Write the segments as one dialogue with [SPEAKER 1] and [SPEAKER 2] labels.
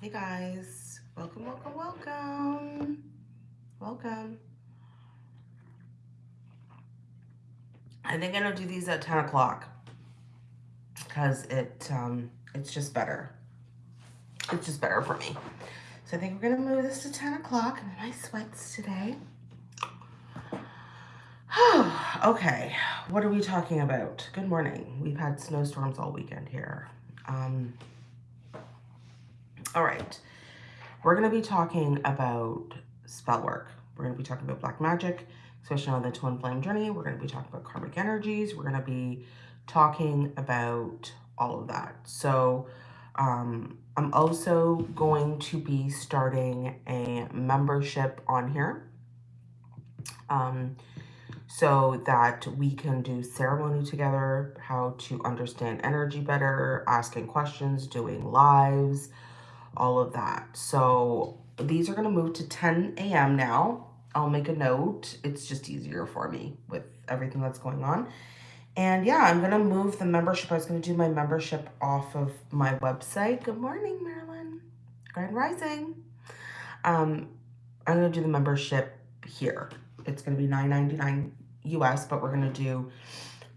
[SPEAKER 1] Hey guys, welcome, welcome, welcome, welcome. I think I'm gonna do these at 10 o'clock because it um, it's just better. It's just better for me. So I think we're gonna move this to 10 o'clock. I'm in my sweats today. okay, what are we talking about? Good morning. We've had snowstorms all weekend here. Um, all right, we're going to be talking about spell work. We're going to be talking about black magic, especially on the twin flame journey. We're going to be talking about karmic energies. We're going to be talking about all of that. So um, I'm also going to be starting a membership on here. Um, so that we can do ceremony together, how to understand energy better, asking questions, doing lives, all of that. So these are going to move to 10 a.m. now. I'll make a note. It's just easier for me with everything that's going on. And yeah, I'm going to move the membership. I was going to do my membership off of my website. Good morning, Marilyn. Grand Rising. Um, I'm going to do the membership here. It's going to be $9.99 US, but we're going to do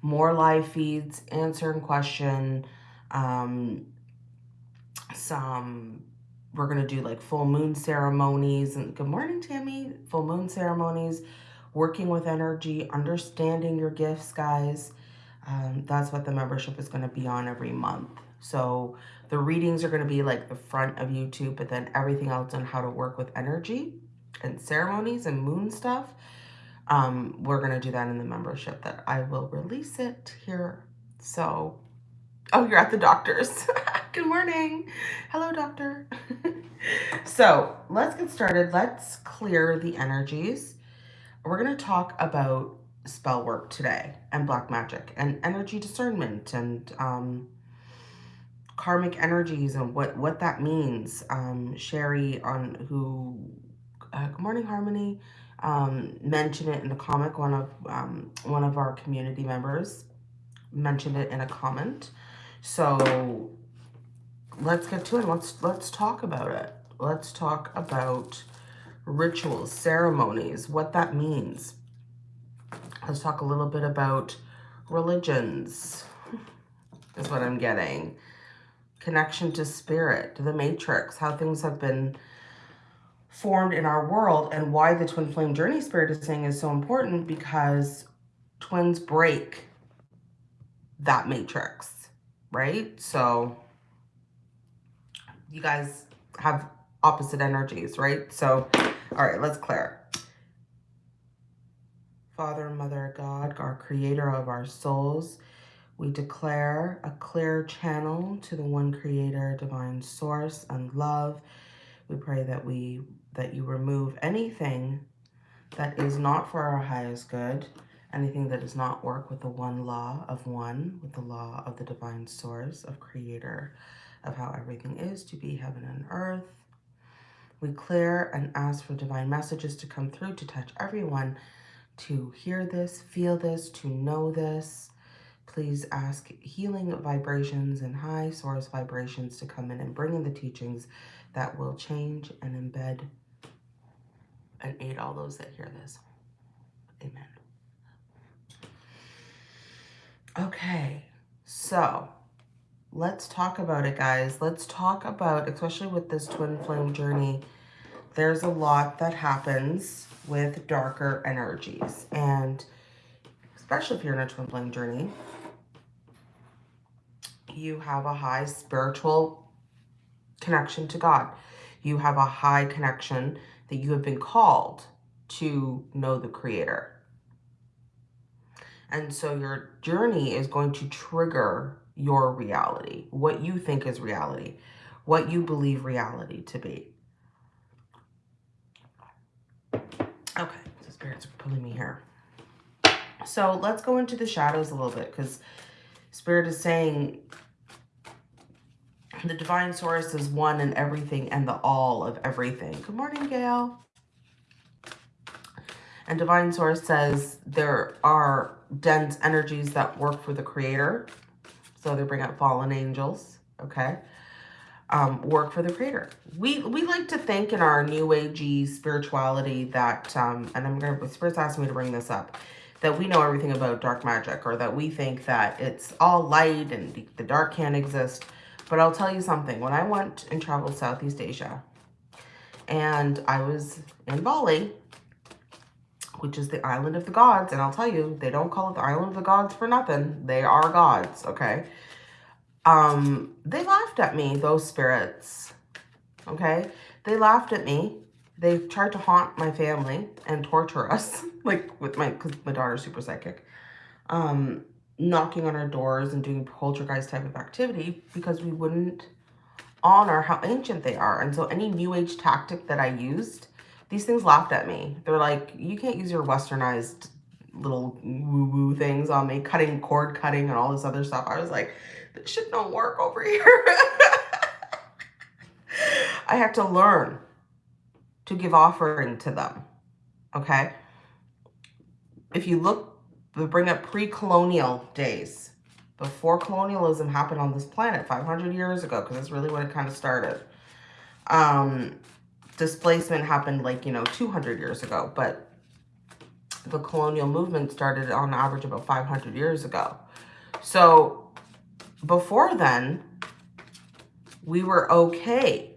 [SPEAKER 1] more live feeds, answering question, um, some we're going to do like full moon ceremonies and good morning tammy full moon ceremonies working with energy understanding your gifts guys. Um, that's what the membership is going to be on every month. So the readings are going to be like the front of youtube but then everything else on how to work with energy and ceremonies and moon stuff. Um, we're going to do that in the membership that i will release it here. So oh you're at the doctor's Good morning. Hello, doctor. so let's get started. Let's clear the energies. We're going to talk about spell work today and black magic and energy discernment and um, karmic energies and what, what that means. Um, Sherry on who, uh, good morning, Harmony, um, mentioned it in the comic. One of, um, one of our community members mentioned it in a comment. So let's get to it. Let's let's talk about it. Let's talk about rituals, ceremonies, what that means. Let's talk a little bit about religions, is what I'm getting. Connection to spirit, the matrix, how things have been formed in our world and why the twin flame journey spirit is saying is so important because twins break that matrix, right? So you guys have opposite energies, right? So, all right, let's clear. Father, Mother, God, our creator of our souls, we declare a clear channel to the one creator, divine source and love. We pray that we that you remove anything that is not for our highest good, anything that does not work with the one law of one, with the law of the divine source of creator of how everything is to be heaven and earth. We clear and ask for divine messages to come through to touch everyone to hear this, feel this, to know this. Please ask healing vibrations and high source vibrations to come in and bring in the teachings that will change and embed and aid all those that hear this. Amen. Okay, so let's talk about it, guys. Let's talk about, especially with this twin flame journey, there's a lot that happens with darker energies. And especially if you're in a twin flame journey, you have a high spiritual connection to God. You have a high connection that you have been called to know the creator. And so your journey is going to trigger your reality, what you think is reality, what you believe reality to be. Okay, so spirits pulling me here. So let's go into the shadows a little bit because spirit is saying the divine source is one and everything and the all of everything. Good morning, Gail. And divine source says there are dense energies that work for the creator so they bring out fallen angels, okay? um, work for the creator. We we like to think in our new agey spirituality that, um, and I'm going to, Spirit's asking me to bring this up, that we know everything about dark magic or that we think that it's all light and the dark can't exist. But I'll tell you something. When I went and traveled Southeast Asia and I was in Bali, which is the island of the gods, and I'll tell you, they don't call it the island of the gods for nothing. They are gods, okay? Um, they laughed at me, those spirits, okay? They laughed at me. They tried to haunt my family and torture us, like with my, because my daughter's super psychic, um, knocking on our doors and doing poltergeist type of activity because we wouldn't honor how ancient they are. And so any new age tactic that I used, these things laughed at me. They're like, you can't use your westernized little woo-woo things on me, cutting, cord cutting and all this other stuff. I was like, this shit don't work over here. I had to learn to give offering to them. Okay. If you look, bring up pre-colonial days, before colonialism happened on this planet 500 years ago, because that's really when it kind of started. Um, displacement happened like, you know, 200 years ago, but the colonial movement started on average about 500 years ago. So before then, we were okay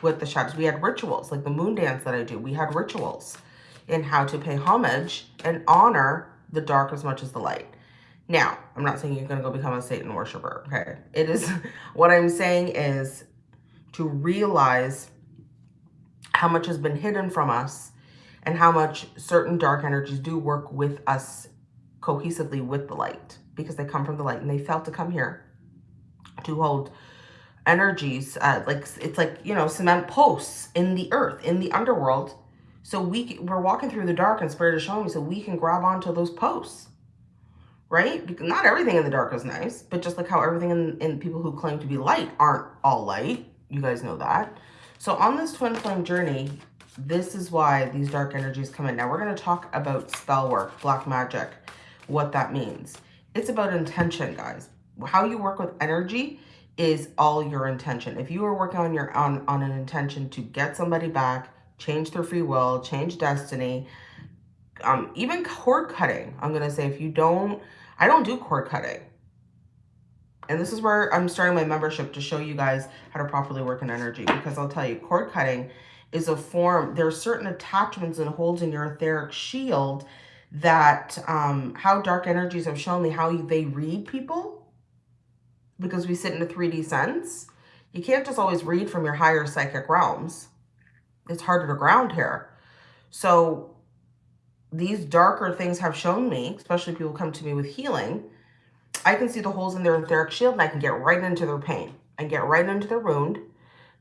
[SPEAKER 1] with the shadows. We had rituals, like the moon dance that I do. We had rituals in how to pay homage and honor the dark as much as the light. Now, I'm not saying you're going to go become a Satan worshiper, okay? It is, what I'm saying is to realize how much has been hidden from us and how much certain dark energies do work with us cohesively with the light because they come from the light and they felt to come here to hold energies uh, like it's like you know cement posts in the earth in the underworld. So we we're walking through the dark and spirit is showing me so we can grab onto those posts right? Because not everything in the dark is nice but just like how everything in, in people who claim to be light aren't all light. You guys know that so on this twin flame journey this is why these dark energies come in now we're going to talk about spell work black magic what that means it's about intention, guys. How you work with energy is all your intention. If you are working on your on, on an intention to get somebody back, change their free will, change destiny, um, even cord cutting, I'm going to say if you don't, I don't do cord cutting. And this is where I'm starting my membership to show you guys how to properly work in energy. Because I'll tell you, cord cutting is a form, there are certain attachments and holds in your etheric shield that um, how dark energies have shown me how they read people because we sit in a 3D sense. You can't just always read from your higher psychic realms. It's harder to ground here. So these darker things have shown me, especially people come to me with healing, I can see the holes in their etheric shield and I can get right into their pain and get right into their wound.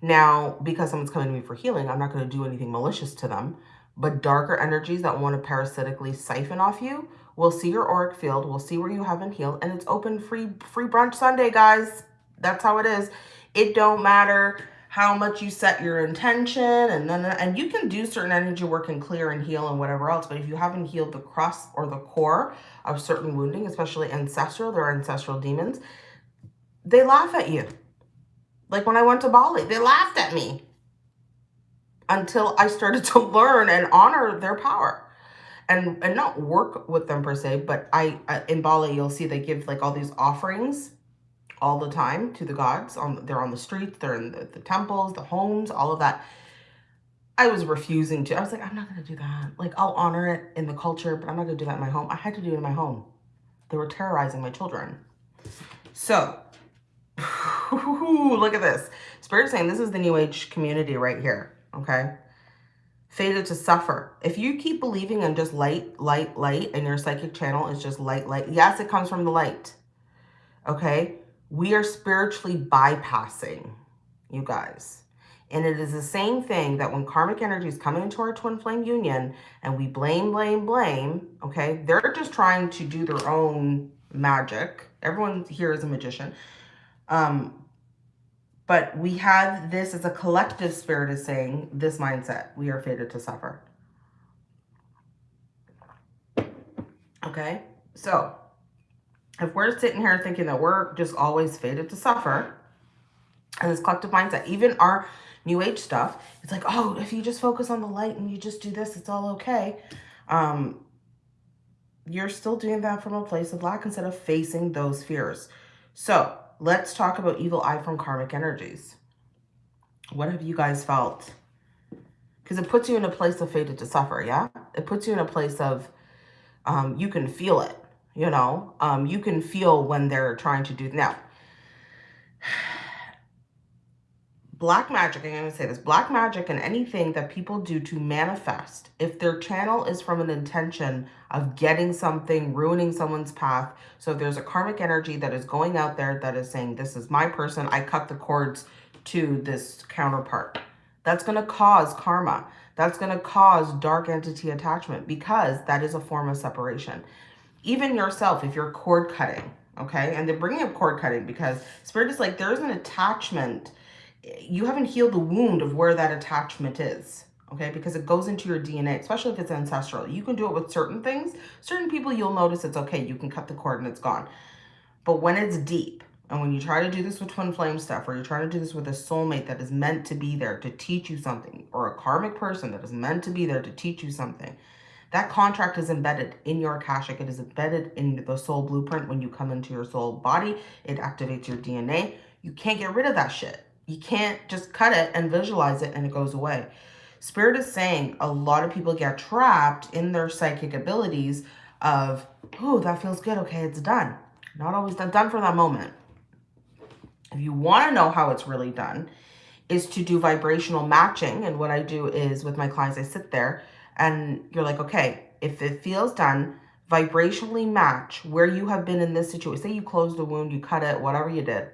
[SPEAKER 1] Now, because someone's coming to me for healing, I'm not going to do anything malicious to them. But darker energies that want to parasitically siphon off you will see your auric field, We'll see where you haven't healed, and it's open free free brunch Sunday, guys. That's how it is. It don't matter how much you set your intention and then and you can do certain energy work and clear and heal and whatever else but if you haven't healed the crust or the core of certain wounding especially ancestral there are ancestral demons they laugh at you. Like when i went to bali they laughed at me until I started to learn and honor their power. And and not work with them per se but I in Bali you'll see they give like all these offerings all the time to the gods on they're on the streets they're in the, the temples the homes all of that I was refusing to I was like I'm not gonna do that like I'll honor it in the culture but I'm not gonna do that in my home I had to do it in my home they were terrorizing my children so look at this spirit saying this is the new age community right here okay? Fated to suffer. If you keep believing in just light, light, light, and your psychic channel is just light, light, yes, it comes from the light, okay? We are spiritually bypassing, you guys. And it is the same thing that when karmic energies come into our twin flame union and we blame, blame, blame, okay? They're just trying to do their own magic. Everyone here is a magician. Um, but we have this as a collective spirit is saying this mindset. We are fated to suffer. Okay, so if we're sitting here thinking that we're just always fated to suffer, And this collective mindset, even our new age stuff, it's like, oh, if you just focus on the light and you just do this, it's all okay. Um, you're still doing that from a place of lack instead of facing those fears. So let's talk about evil eye from karmic energies. What have you guys felt? Because it puts you in a place of fated to suffer, yeah? It puts you in a place of, um, you can feel it, you know? Um, you can feel when they're trying to do, now, black magic, I'm going to say this, black magic and anything that people do to manifest, if their channel is from an intention of getting something, ruining someone's path, so there's a karmic energy that is going out there that is saying, this is my person, I cut the cords to this counterpart. That's going to cause karma. That's going to cause dark entity attachment because that is a form of separation. Even yourself, if you're cord cutting, okay? And they're bringing up cord cutting because Spirit is like, there's an attachment. You haven't healed the wound of where that attachment is okay? Because it goes into your dna especially if it's ancestral. You can do it with certain things. Certain people you'll notice it's okay you can cut the cord and it's gone. But when it's deep and when you try to do this with twin flame stuff or you're trying to do this with a soulmate that is meant to be there to teach you something or a karmic person that is meant to be there to teach you something that contract is embedded in your akashic it is embedded in the soul blueprint when you come into your soul body it activates your dna you can't get rid of that shit you can't just cut it and visualize it and it goes away. Spirit is saying a lot of people get trapped in their psychic abilities of, oh, that feels good. Okay, it's done. Not always done, done for that moment. If you want to know how it's really done, is to do vibrational matching. And what I do is with my clients, I sit there and you're like, okay, if it feels done, vibrationally match where you have been in this situation. Say you closed the wound, you cut it, whatever you did.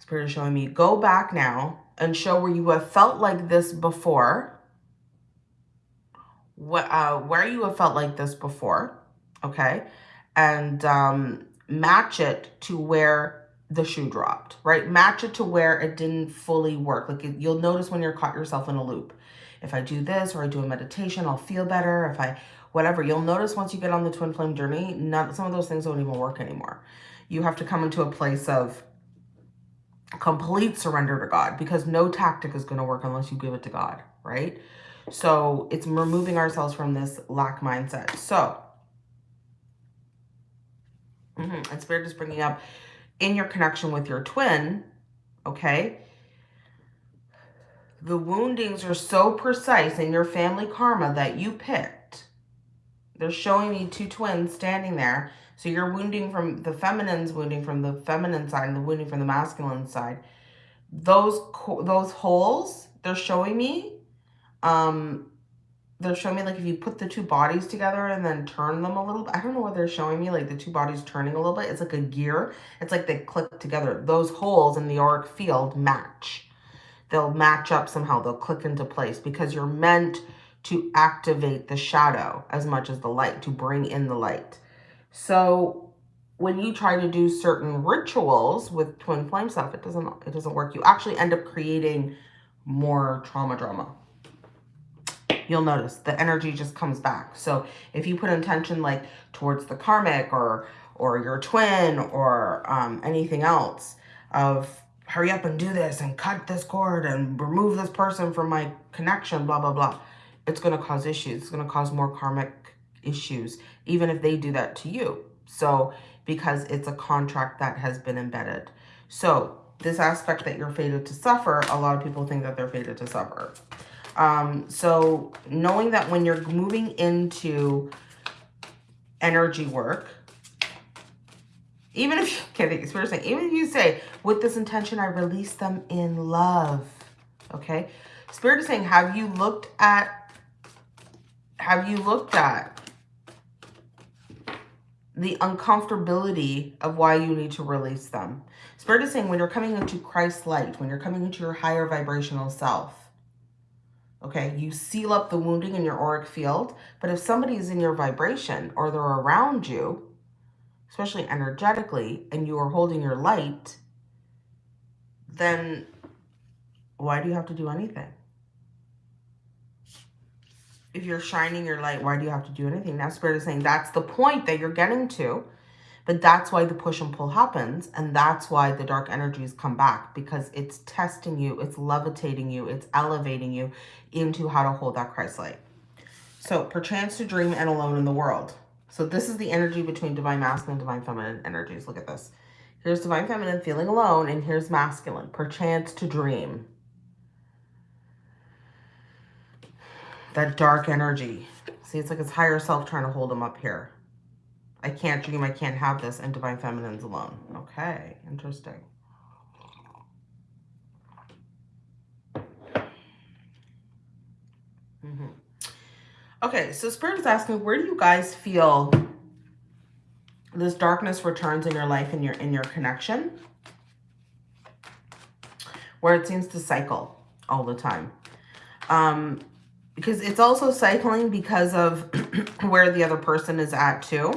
[SPEAKER 1] Spirit is showing me, go back now and show where you have felt like this before. What, uh, where you have felt like this before, okay? And um, match it to where the shoe dropped, right? Match it to where it didn't fully work. Like you'll notice when you're caught yourself in a loop. If I do this or I do a meditation, I'll feel better. If I, whatever, you'll notice once you get on the twin flame journey, not, some of those things don't even work anymore. You have to come into a place of complete surrender to God because no tactic is going to work unless you give it to God, right? So it's removing ourselves from this lack mindset. So, mm -hmm, and Spirit is bringing up in your connection with your twin, okay? The woundings are so precise in your family karma that you picked. They're showing me two twins standing there so you're wounding from the feminine's wounding from the feminine side and the wounding from the masculine side. Those those holes, they're showing me, um, they're showing me like if you put the two bodies together and then turn them a little bit. I don't know what they're showing me, like the two bodies turning a little bit. It's like a gear. It's like they click together. Those holes in the auric field match. They'll match up somehow. They'll click into place because you're meant to activate the shadow as much as the light, to bring in the light. So when you try to do certain rituals with twin flame stuff, it doesn't it doesn't work. You actually end up creating more trauma drama. You'll notice the energy just comes back. So if you put intention like towards the karmic or or your twin or um, anything else of hurry up and do this and cut this cord and remove this person from my connection, blah, blah, blah. It's going to cause issues. It's going to cause more karmic issues, even if they do that to you. So, because it's a contract that has been embedded. So, this aspect that you're fated to suffer, a lot of people think that they're fated to suffer. Um, so, knowing that when you're moving into energy work, even if okay, Spirit saying, even if you say, with this intention, I release them in love, okay? Spirit is saying, have you looked at, have you looked at the uncomfortability of why you need to release them. Spirit is saying when you're coming into Christ's light, when you're coming into your higher vibrational self, okay, you seal up the wounding in your auric field. But if somebody is in your vibration or they're around you, especially energetically, and you are holding your light, then why do you have to do anything? if you're shining your light, why do you have to do anything? Now Spirit is saying that's the point that you're getting to But that's why the push and pull happens. And that's why the dark energies come back because it's testing you, it's levitating you, it's elevating you into how to hold that Christ light. So perchance to dream and alone in the world. So this is the energy between divine masculine and divine feminine energies. Look at this. Here's divine feminine feeling alone and here's masculine. Perchance to dream. That dark energy. See, it's like it's higher self trying to hold them up here. I can't dream, I can't have this, and divine feminine's alone. Okay, interesting. Mm -hmm. Okay, so Spirit is asking, where do you guys feel this darkness returns in your life and your in your connection? Where it seems to cycle all the time. Um, because it's also cycling because of where the other person is at too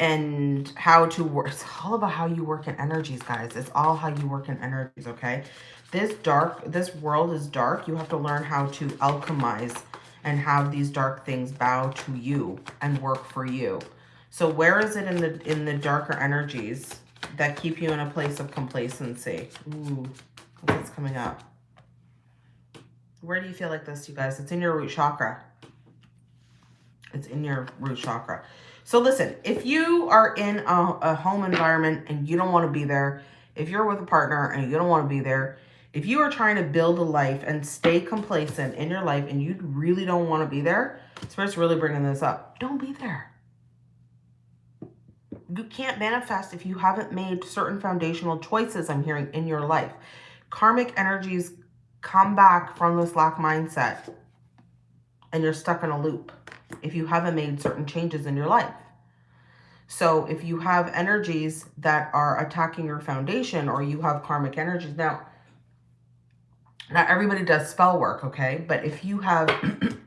[SPEAKER 1] and how to work. It's all about how you work in energies, guys. It's all how you work in energies, okay? This dark, this world is dark. You have to learn how to alchemize and have these dark things bow to you and work for you. So where is it in the in the darker energies that keep you in a place of complacency? Ooh, what's coming up? Where do you feel like this, you guys? It's in your root chakra. It's in your root chakra. So listen, if you are in a, a home environment and you don't want to be there, if you're with a partner and you don't want to be there, if you are trying to build a life and stay complacent in your life and you really don't want to be there, Spirit's really bringing this up. Don't be there. You can't manifest if you haven't made certain foundational choices, I'm hearing, in your life. Karmic energies come back from this lack mindset and you're stuck in a loop if you haven't made certain changes in your life. So if you have energies that are attacking your foundation or you have karmic energies, now, not everybody does spell work, okay? But if you have,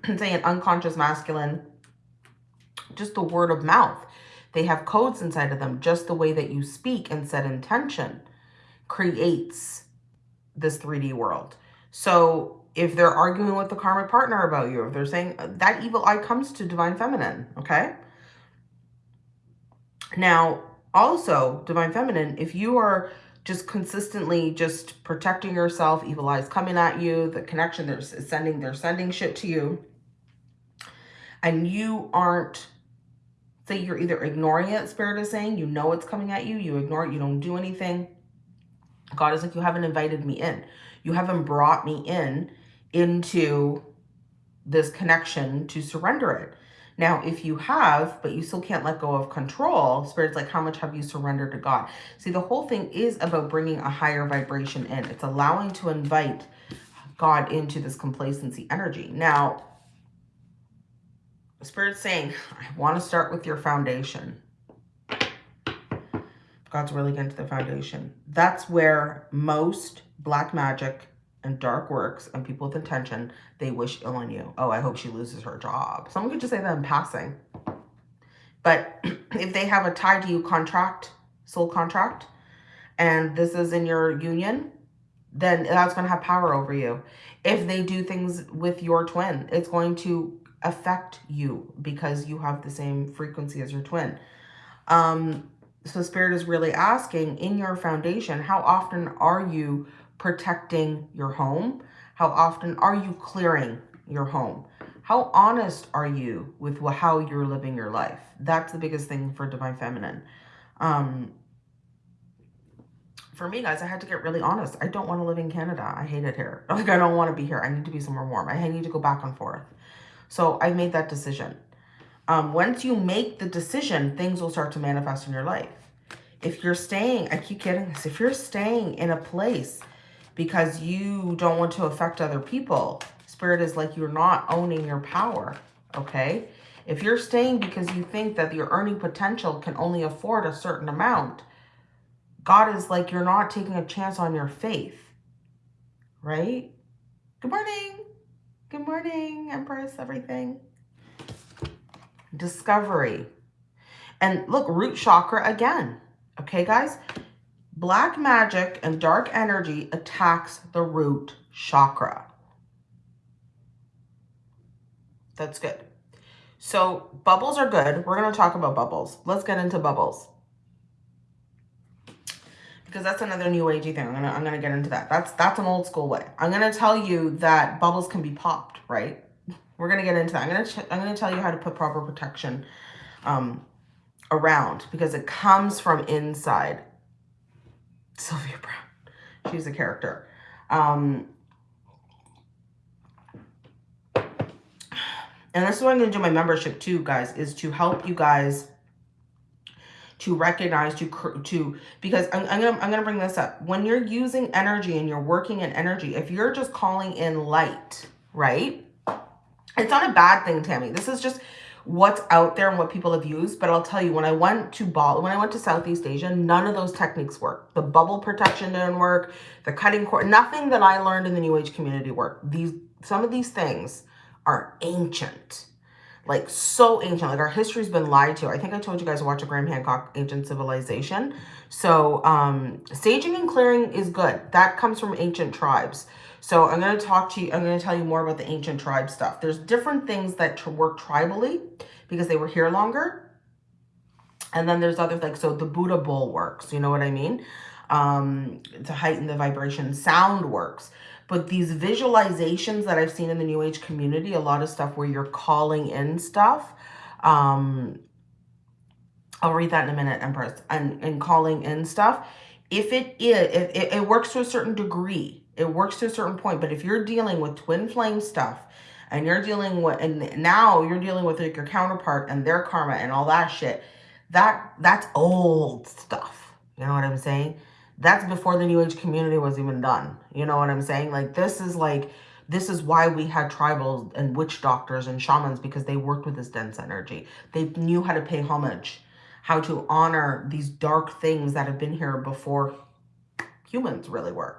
[SPEAKER 1] say, an unconscious masculine, just the word of mouth, they have codes inside of them. Just the way that you speak and set intention creates this 3D world. So if they're arguing with the karmic partner about you, if they're saying uh, that evil eye comes to divine feminine, okay? Now, also, divine feminine, if you are just consistently just protecting yourself, evil eyes coming at you, the connection they're sending, they're sending shit to you, and you aren't, say you're either ignoring it, spirit is saying, you know it's coming at you, you ignore it, you don't do anything. God is like, you haven't invited me in. You haven't brought me in into this connection to surrender it. Now, if you have, but you still can't let go of control, Spirit's like, how much have you surrendered to God? See, the whole thing is about bringing a higher vibration in. It's allowing to invite God into this complacency energy. Now, Spirit's saying, I want to start with your foundation. God's really getting to the foundation. That's where most black magic and dark works and people with intention, they wish ill on you. Oh, I hope she loses her job. Someone could just say that in passing. But if they have a tie to you contract, soul contract, and this is in your union, then that's going to have power over you. If they do things with your twin, it's going to affect you because you have the same frequency as your twin. Um, so Spirit is really asking in your foundation, how often are you protecting your home? How often are you clearing your home? How honest are you with how you're living your life? That's the biggest thing for Divine Feminine. Um, for me, guys, I had to get really honest. I don't want to live in Canada. I hate it here. Like, I don't want to be here. I need to be somewhere warm. I need to go back and forth. So I made that decision. Um, once you make the decision, things will start to manifest in your life. If you're staying, I keep getting this, if you're staying in a place because you don't want to affect other people. Spirit is like you're not owning your power, okay? If you're staying because you think that your earning potential can only afford a certain amount, God is like you're not taking a chance on your faith, right? Good morning. Good morning, Empress, everything. Discovery. And look, root chakra again. Okay, guys? Black magic and dark energy attacks the root chakra. That's good. So bubbles are good. We're going to talk about bubbles. Let's get into bubbles. Because that's another new agey thing. I'm gonna I'm gonna get into that. That's that's an old school way. I'm gonna tell you that bubbles can be popped, right? We're gonna get into that. I'm gonna I'm gonna tell you how to put proper protection um, around because it comes from inside. Sylvia Browne, she's a character. Um, and this is what I'm to do my membership too, guys, is to help you guys to recognize to to because I'm, I'm gonna I'm gonna bring this up. When you're using energy and you're working in energy if you're just calling in light right? It's not a bad thing Tammy. This is just what's out there and what people have used but I'll tell you when I went to Bali when I went to Southeast Asia none of those techniques work. The bubble protection didn't work. The cutting cord nothing that I learned in the new age community worked. These some of these things are ancient like so ancient. Like our history's been lied to. I think I told you guys to watch a Graham Hancock Ancient Civilization. So um, saging and clearing is good. That comes from ancient tribes. So I'm going to talk to you, I'm going to tell you more about the ancient tribe stuff. There's different things that work tribally because they were here longer. And then there's other like, so the Buddha bowl works, you know what I mean? Um, to heighten the vibration. Sound works. But these visualizations that I've seen in the New Age community, a lot of stuff where you're calling in stuff. Um, I'll read that in a minute, Empress. And, and calling in stuff. If it is, if it, it works to a certain degree. It works to a certain point. But if you're dealing with twin flame stuff, and you're dealing with, and now you're dealing with like your counterpart and their karma and all that shit, that that's old stuff. You know what I'm saying? That's before the New Age community was even done. You know what I'm saying? Like, this is like, this is why we had tribals and witch doctors and shamans because they worked with this dense energy. They knew how to pay homage, how to honor these dark things that have been here before humans really were.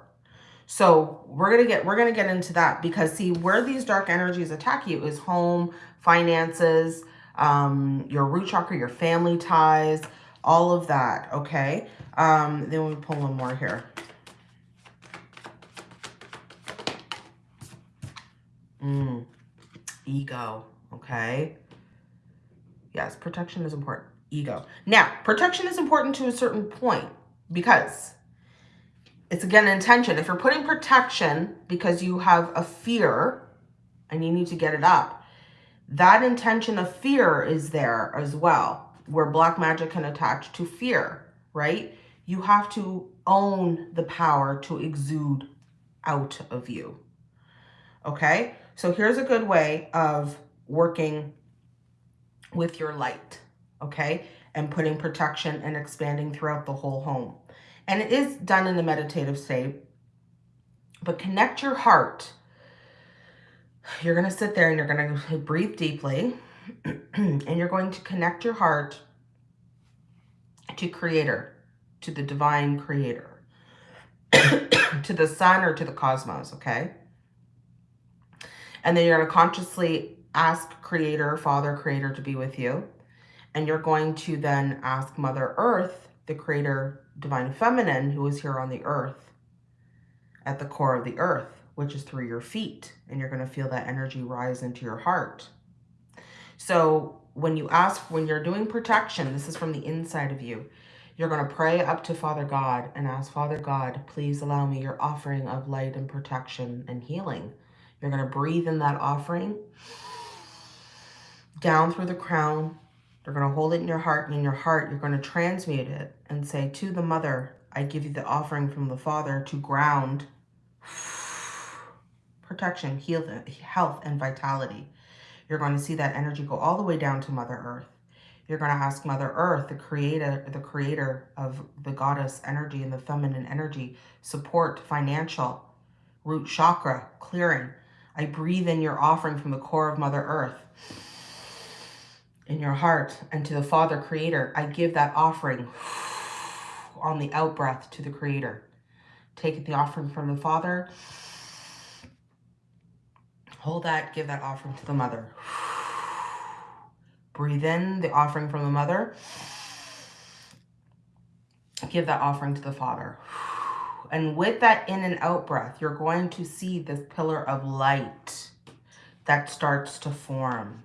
[SPEAKER 1] So we're going to get, we're going to get into that because see where these dark energies attack you is home, finances, um, your root chakra, your family ties, all of that. Okay. Um, then we'll pull one more here. Mm, ego, okay? Yes, protection is important. Ego. Now, protection is important to a certain point because it's, again, intention. If you're putting protection because you have a fear and you need to get it up, that intention of fear is there as well, where black magic can attach to fear, right? You have to own the power to exude out of you. Okay, so here's a good way of working with your light, okay, and putting protection and expanding throughout the whole home. And it is done in a meditative state, but connect your heart. You're going to sit there and you're going to breathe deeply and you're going to connect your heart to creator to the divine creator, to the sun or to the cosmos, okay? And then you're going to consciously ask creator, father, creator to be with you. And you're going to then ask Mother Earth, the creator, divine feminine, who is here on the earth, at the core of the earth, which is through your feet. And you're going to feel that energy rise into your heart. So when you ask, when you're doing protection, this is from the inside of you. You're going to pray up to Father God and ask, Father God, please allow me your offering of light and protection and healing. You're going to breathe in that offering down through the crown. You're going to hold it in your heart, and in your heart, you're going to transmute it and say, to the mother, I give you the offering from the Father to ground protection, heal, health, and vitality. You're going to see that energy go all the way down to Mother Earth. You're going to ask Mother Earth, the creator, the creator of the goddess energy and the feminine energy, support, financial, root chakra, clearing. I breathe in your offering from the core of Mother Earth in your heart and to the Father Creator. I give that offering on the out breath to the Creator. Take the offering from the Father. Hold that, give that offering to the Mother. Breathe in the offering from the mother. Give that offering to the father. And with that in and out breath, you're going to see this pillar of light that starts to form.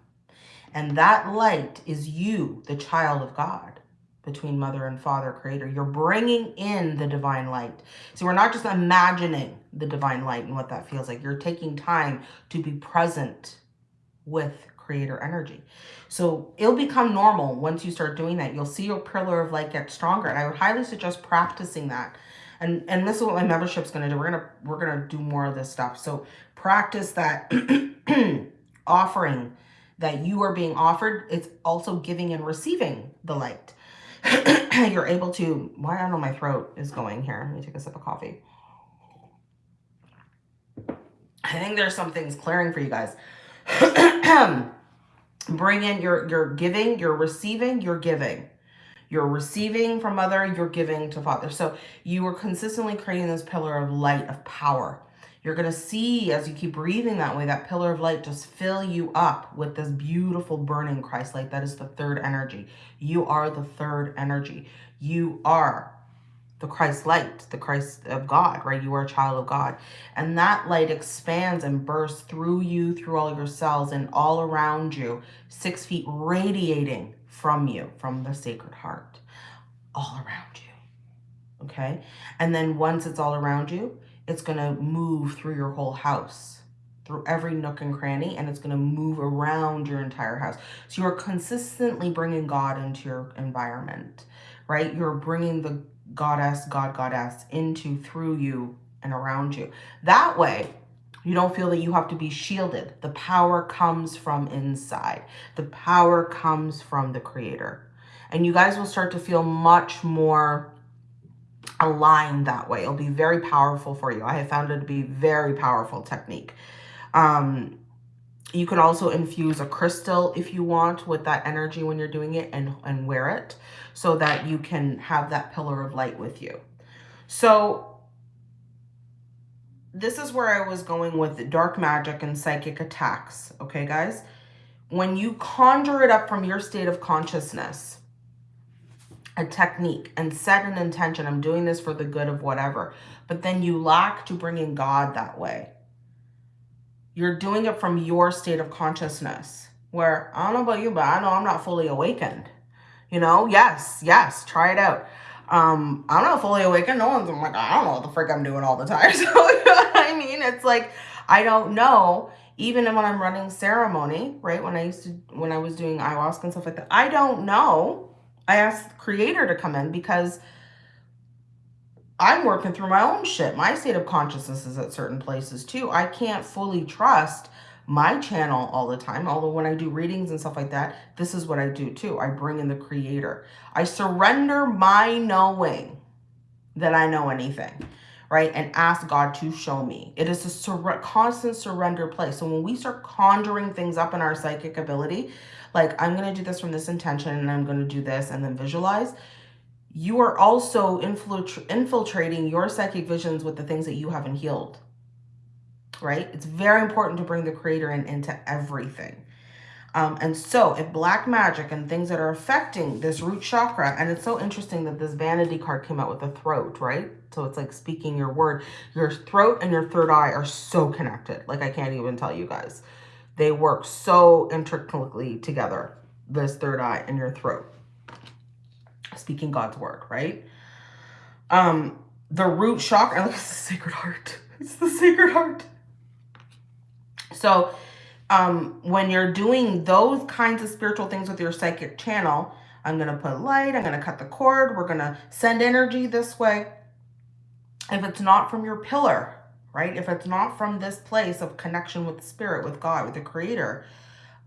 [SPEAKER 1] And that light is you, the child of God. between mother and father creator. You're bringing in the divine light. So we're not just imagining the divine light and what that feels like. You're taking time to be present with creator energy. So it'll become normal once you start doing that. You'll see your pillar of light get stronger. And I would highly suggest practicing that. And and this is what my membership's gonna do. We're gonna we're gonna do more of this stuff. So practice that offering that you are being offered. It's also giving and receiving the light. You're able to, why I know my throat is going here. Let me take a sip of coffee. I think there's some things clearing for you guys. Bring in your, your giving, you're receiving, you're giving. You're receiving from mother, you're giving to father. So you are consistently creating this pillar of light, of power. You're going to see as you keep breathing that way, that pillar of light just fill you up with this beautiful burning Christ light. That is the third energy. You are the third energy. You are the Christ light, the Christ of God, right? You are a child of God. And that light expands and bursts through you, through all your cells and all around you, six feet radiating from you, from the sacred heart, all around you. Okay. And then once it's all around you, it's going to move through your whole house through every nook and cranny and it's going to move around your entire house. So you're consistently bringing God into your environment, right? You're bringing the goddess, God, goddess into, through you and around you. That way, you don't feel that you have to be shielded. The power comes from inside. The power comes from the creator. And you guys will start to feel much more aligned that way. It'll be very powerful for you. I have found it to be very powerful technique. Um, you can also infuse a crystal if you want with that energy when you're doing it and, and wear it so that you can have that pillar of light with you. So this is where I was going with dark magic and psychic attacks. Okay, guys? When you conjure it up from your state of consciousness, a technique and set an intention, I'm doing this for the good of whatever, but then you lack to bring in God that way you're doing it from your state of consciousness where I don't know about you, but I know I'm not fully awakened. You know, yes, yes, try it out. Um, I'm not fully awakened. No one's I'm like, I don't know what the frick I'm doing all the time. So you know what I mean? It's like I don't know. Even when I'm running ceremony, right? When I used to when I was doing ayahuasca and stuff like that, I don't know. I asked creator to come in because I'm working through my own shit. My state of consciousness is at certain places too. I can't fully trust my channel all the time. Although when I do readings and stuff like that, this is what I do too. I bring in the creator. I surrender my knowing that I know anything, right? And ask God to show me. It is a sur constant surrender place. So when we start conjuring things up in our psychic ability, like I'm going to do this from this intention and I'm going to do this and then visualize, you are also infiltrating your psychic visions with the things that you haven't healed, right? It's very important to bring the creator in into everything. Um, and so if black magic and things that are affecting this root chakra, and it's so interesting that this vanity card came out with the throat, right? So it's like speaking your word. Your throat and your third eye are so connected. Like I can't even tell you guys. They work so intricately together, this third eye and your throat speaking God's word, right? Um, the root chakra, look, it's the sacred heart. It's the sacred heart. So um, when you're doing those kinds of spiritual things with your psychic channel, I'm going to put light, I'm going to cut the cord, we're going to send energy this way. If it's not from your pillar, right? If it's not from this place of connection with spirit, with God, with the creator,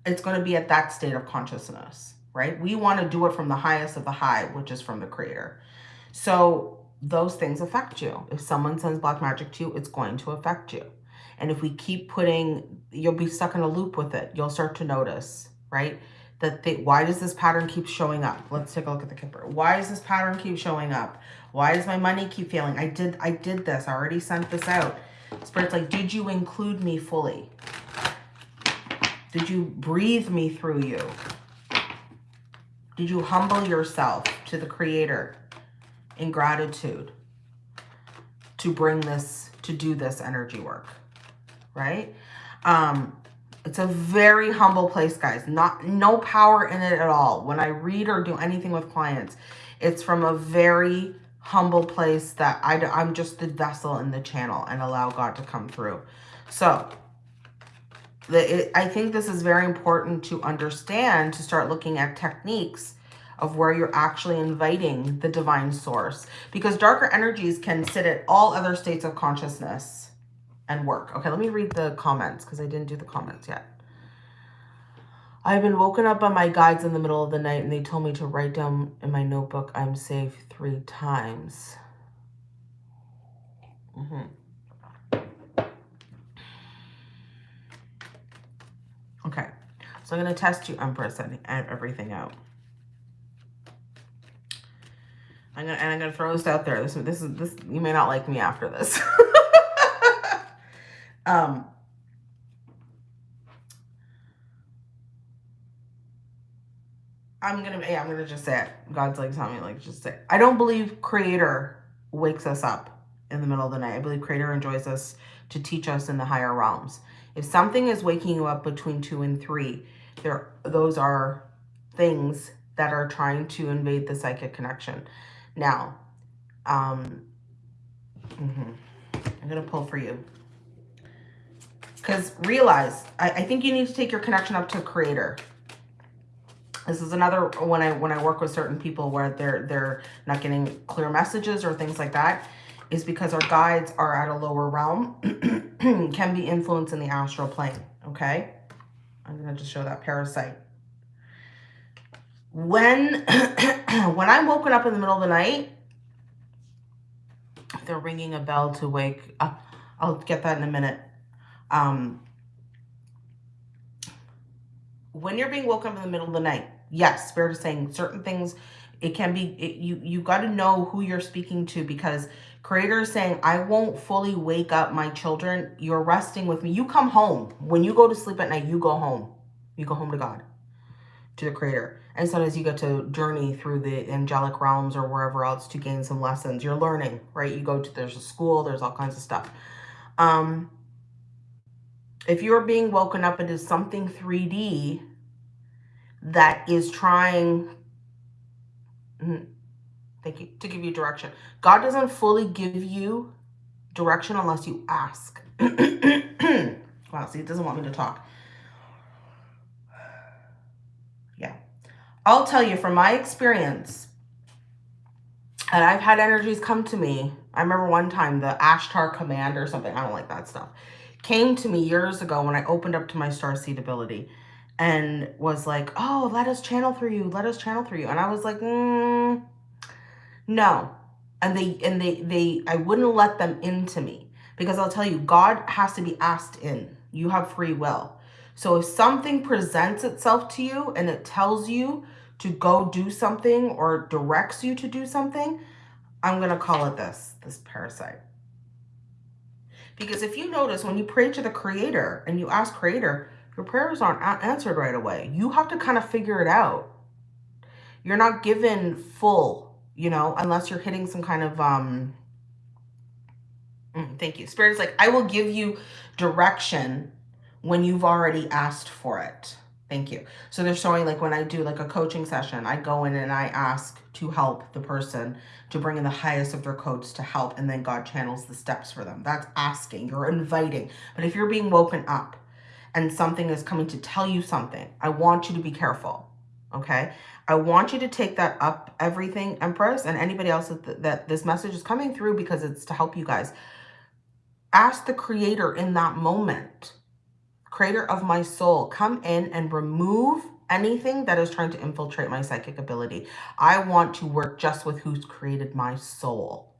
[SPEAKER 1] it's going to be at that state of consciousness right? We want to do it from the highest of the high, which is from the creator. So those things affect you. If someone sends black magic to you, it's going to affect you. And if we keep putting, you'll be stuck in a loop with it. You'll start to notice, right? That they, why does this pattern keep showing up? Let's take a look at the Kipper. Why does this pattern keep showing up? Why does my money keep failing? I did, I did this. I already sent this out. Spirit's like, did you include me fully? Did you breathe me through you? Did you humble yourself to the creator in gratitude to bring this, to do this energy work, right? Um, it's a very humble place, guys. Not No power in it at all. When I read or do anything with clients, It's from a very humble place that I, I'm just the vessel in the channel and allow God to come through. So the, it, I think this is very important to understand to start looking at techniques of where you're actually inviting the divine source because darker energies can sit at all other states of consciousness and work. Okay, let me read the comments because I didn't do the comments yet. I've been woken up by my guides in the middle of the night and they told me to write down in my notebook I'm safe three times. Mm -hmm. Okay, so I'm going to test you, Empress, and everything out. I'm gonna and I'm gonna throw this out there. This this is this you may not like me after this. um I'm gonna yeah, I'm gonna just say it. God's like telling me like just say it. I don't believe creator wakes us up in the middle of the night. I believe creator enjoys us to teach us in the higher realms. If something is waking you up between two and three, there those are things that are trying to invade the psychic connection. Now, um, mm -hmm. I'm to pull for you. Because realize, I, I think you need to take your connection up to creator. This is another when I when I work with certain people where they're they're not getting clear messages or things like that is because our guides are at a lower realm can be influenced in the astral plane okay i'm going to just show that parasite when when I'm woken up in the middle of the night, they're ringing a bell to wake up. I'll get that in a minute. Um, when you're being woken up in the middle of the night, yes, Spirit is saying certain things. It can be, it, you, you got to know who you're speaking to because Creator is saying, I won't fully wake up my children. You're resting with me. You come home. When you go to sleep at night, you go home. You go home to God, to the Creator. And sometimes you get to journey through the angelic realms or wherever else to gain some lessons. You're learning, right? You go to, there's a school, there's all kinds of stuff. Um, if you're being woken up into something 3D that is trying, mm, thank you, to give you direction. God doesn't fully give you direction unless you ask. wow, see, it doesn't want me to talk. Yeah i'll tell you from my experience, and I've had energies come to me. I remember one time the Ashtar command or something, I don't like that stuff, came to me years ago when I opened up to my star seed ability and was like, oh, let us channel through you. Let us channel through you. And I was like, mm, no. And they, and they, they, I wouldn't let them into me because I'll tell you, God has to be asked in. You have free will. So if something presents itself to you and it tells you to go do something or directs you to do something, I'm going to call it this, this parasite. Because if you notice, when you pray to the creator and you ask creator, your prayers aren't answered right away. You have to kind of figure it out. You're not given full, you know, unless you're hitting some kind of, um, mm, thank you. Spirit is like, I will give you direction when you've already asked for it. Thank you. So they're showing like when I do like a coaching session, I go in and I ask to help the person to bring in the highest of their codes to help. And then God channels the steps for them. That's asking, you're inviting. But if you're being woken up and something is coming to tell you something, I want you to be careful. Okay. I want you to take that up everything Empress and anybody else that, that this message is coming through because it's to help you guys. Ask the creator in that moment creator of my soul, come in and remove anything that is trying to infiltrate my psychic ability. I want to work just with who's created my soul.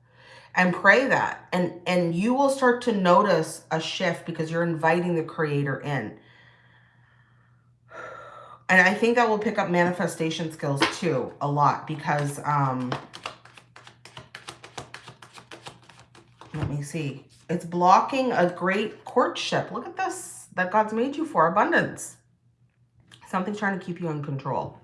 [SPEAKER 1] And pray that. And, and you will start to notice a shift because you're inviting the creator in. And I think that will pick up manifestation skills too, a lot, because, um, let me see. It's blocking a great courtship. Look at this that God's made you for, abundance. Something's trying to keep you in control.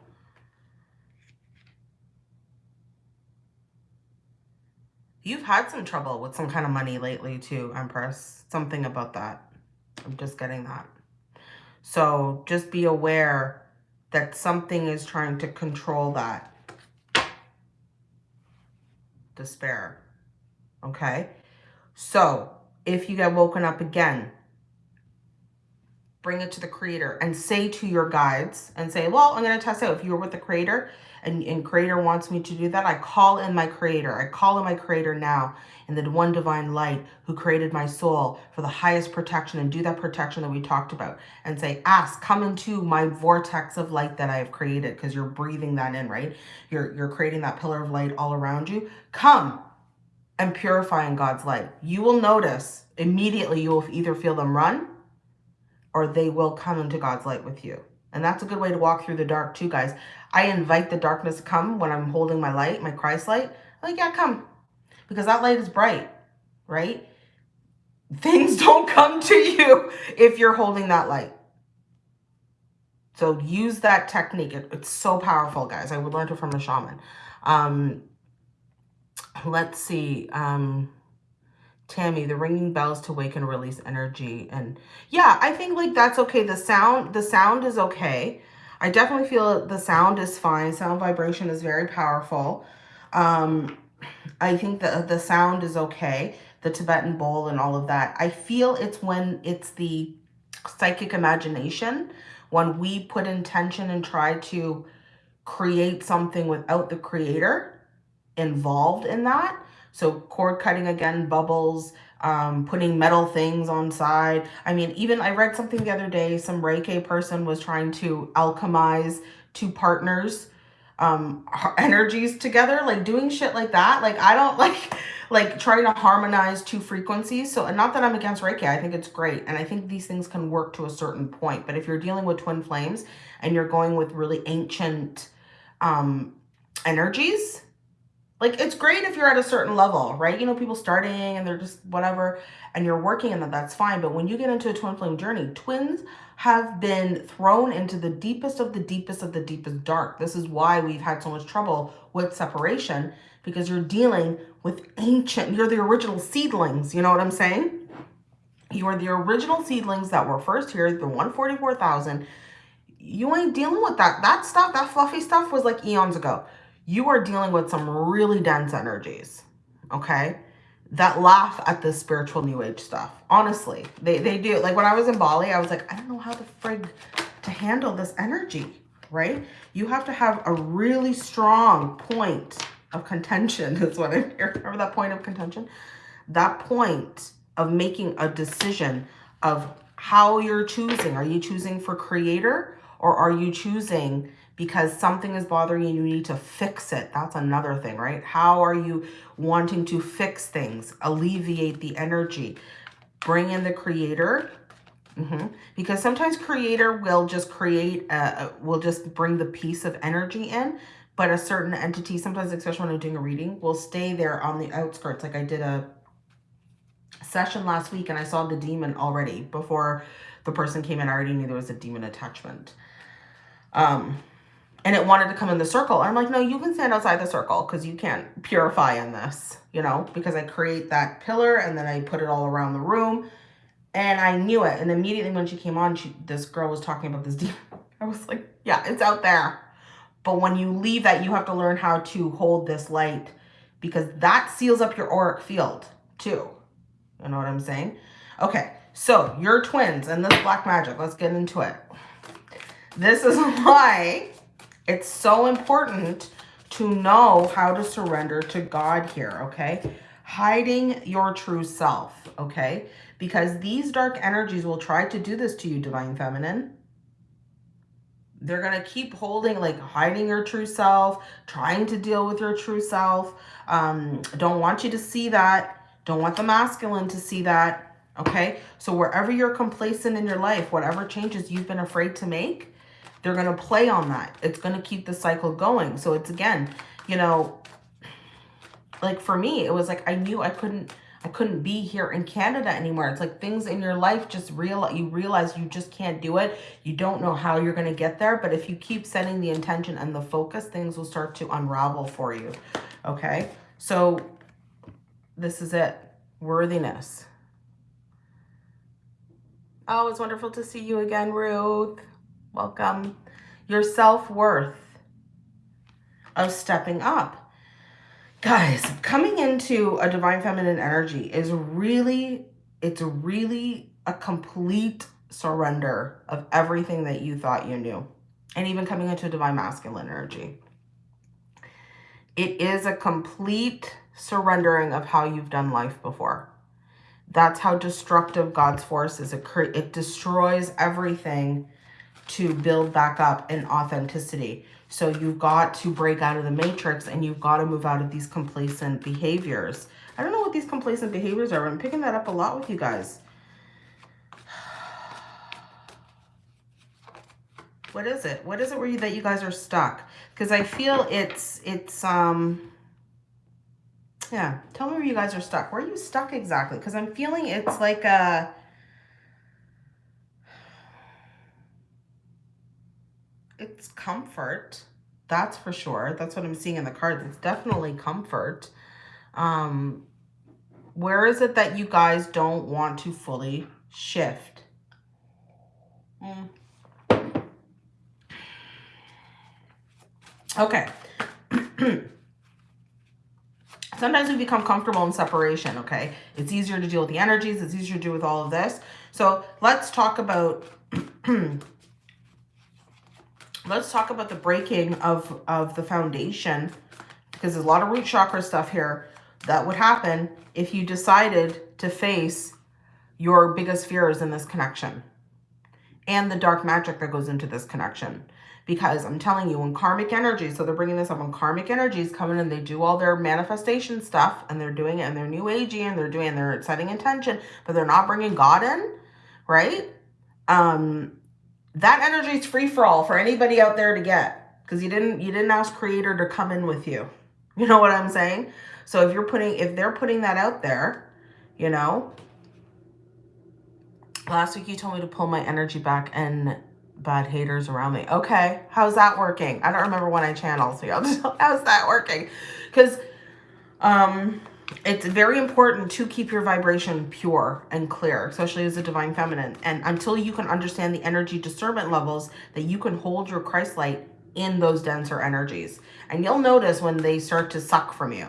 [SPEAKER 1] You've had some trouble with some kind of money lately too, Empress. Something about that. I'm just getting that. So just be aware that something is trying to control that. despair. Okay? So, if you get woken up again, bring it to the creator and say to your guides and say, well, I'm going to test out. If you're with the creator and, and creator wants me to do that, I call in my creator. I call in my creator now in the one divine light who created my soul for the highest protection and do that protection that we talked about and say, ask, come into my vortex of light that I have created because you're breathing that in, right? You're, you're creating that pillar of light all around you. Come and purify in God's light. You will notice immediately you will either feel them run or they will come into God's light with you. And that's a good way to walk through the dark too, guys. I invite the darkness to come when I'm holding my light, my Christ light. like, yeah, come. Because that light is bright, right? Things don't come to you if you're holding that light. So use that technique. It, it's so powerful, guys. I would learn it from a shaman. Um, let's see. Um, Tammy, the ringing bells to wake and release energy. And yeah, I think like that's okay. The sound, the sound is okay. I definitely feel the sound is fine. Sound vibration is very powerful. Um, I think the, the sound is okay. The Tibetan bowl and all of that. I feel it's when it's the psychic imagination, when we put intention and try to create something without the creator involved in that so cord cutting again, bubbles, um, putting metal things on side. I mean, even I read something the other day, some Reiki person was trying to alchemize two partners um energies together like doing shit like that. Like i don't like like trying to harmonize two frequencies. So not that i'm against reiki i think it's great and i think these things can work to a certain point. But if you're dealing with twin flames and you're going with really ancient um energies like, it's great if you're at a certain level, right? You know, people starting and they're just whatever, and you're working and that, that's fine. But when you get into a twin flame journey, twins have been thrown into the deepest of the deepest of the deepest dark. This is why we've had so much trouble with separation because you're dealing with ancient, you're the original seedlings. You know what I'm saying? You are the original seedlings that were first here, the 144,000. You ain't dealing with that. That stuff, that fluffy stuff was like eons ago you are dealing with some really dense energies, okay? That laugh at the spiritual new age stuff. Honestly, they, they do. Like when I was in Bali, I was like, I don't know how the frig to handle this energy, right? You have to have a really strong point of contention is what I'm here. Remember that point of contention? That point of making a decision of how you're choosing. Are you choosing for creator or are you choosing because something is bothering you and you need to fix it. That's another thing, right? How are you wanting to fix things, alleviate the energy, bring in the creator? Mm -hmm. Because sometimes creator will just create, a, will just bring the piece of energy in, but a certain entity, sometimes especially when I'm doing a reading, will stay there on the outskirts. Like I did a session last week and I saw the demon already before the person came in. I already knew there was a demon attachment. Um, and it wanted to come in the circle. I'm like, no, you can stand outside the circle because you can't purify in this, you know, because I create that pillar and then I put it all around the room and I knew it. And immediately when she came on, she, this girl was talking about this demon. I was like, yeah, it's out there. But when you leave that, you have to learn how to hold this light because that seals up your auric field too. You know what I'm saying? Okay, so you're twins and this black magic, let's get into it. This is why it's so important to know how to surrender to God here, okay? Hiding your true self, okay? Because these dark energies will try to do this to you, Divine Feminine. They're going to keep holding, like hiding your true self, trying to deal with your true self. Um, don't want you to see that. Don't want the masculine to see that, okay? So wherever you're complacent in your life, whatever changes you've been afraid to make, they're going to play on that. It's going to keep the cycle going. So it's again, you know, like for me, it was like I knew I couldn't I couldn't be here in Canada anymore. It's like things in your life just real you realize you just can't do it. You don't know how you're going to get there, but if you keep setting the intention and the focus, things will start to unravel for you. Okay? So this is it. Worthiness. Oh, it's wonderful to see you again, Ruth. Welcome. Your self-worth of stepping up. Guys, coming into a divine feminine energy is really, it's really a complete surrender of everything that you thought you knew. And even coming into a divine masculine energy. It is a complete surrendering of how you've done life before. That's how destructive God's force is. It, it destroys everything to build back up in authenticity. So you've got to break out of the matrix and you've got to move out of these complacent behaviors. I don't know what these complacent behaviors are. I'm picking that up a lot with you guys. What is it? What is it where you, that you guys are stuck? Because I feel it's, it's, um, yeah, tell me where you guys are stuck. Where are you stuck exactly? Because I'm feeling it's like a, it's comfort. That's for sure. That's what I'm seeing in the cards. It's definitely comfort. Um, where is it that you guys don't want to fully shift? Mm. Okay. Sometimes we become comfortable in separation, okay? It's easier to deal with the energies. It's easier to deal with all of this. So let's talk about let's talk about the breaking of, of the foundation because there's a lot of root chakra stuff here that would happen if you decided to face your biggest fears in this connection and the dark magic that goes into this connection. Because I'm telling you, when karmic energy, so they're bringing this up, when karmic energies come in and they do all their manifestation stuff and they're doing it and they're new agey and they're doing, they're setting intention, but they're not bringing God in, right? Um, that energy is free for all for anybody out there to get. Because you didn't you didn't ask creator to come in with you. You know what i'm saying? So if you're putting if they're putting that out there you know? Last week you told me to pull my energy back and bad haters around me. Okay how's that working? I don't remember when i channel so y'all just how's that working. Because um it's very important to keep your vibration pure and clear, especially as a divine feminine. And until you can understand the energy discernment levels that you can hold your Christ light in those denser energies. And you'll notice when they start to suck from you.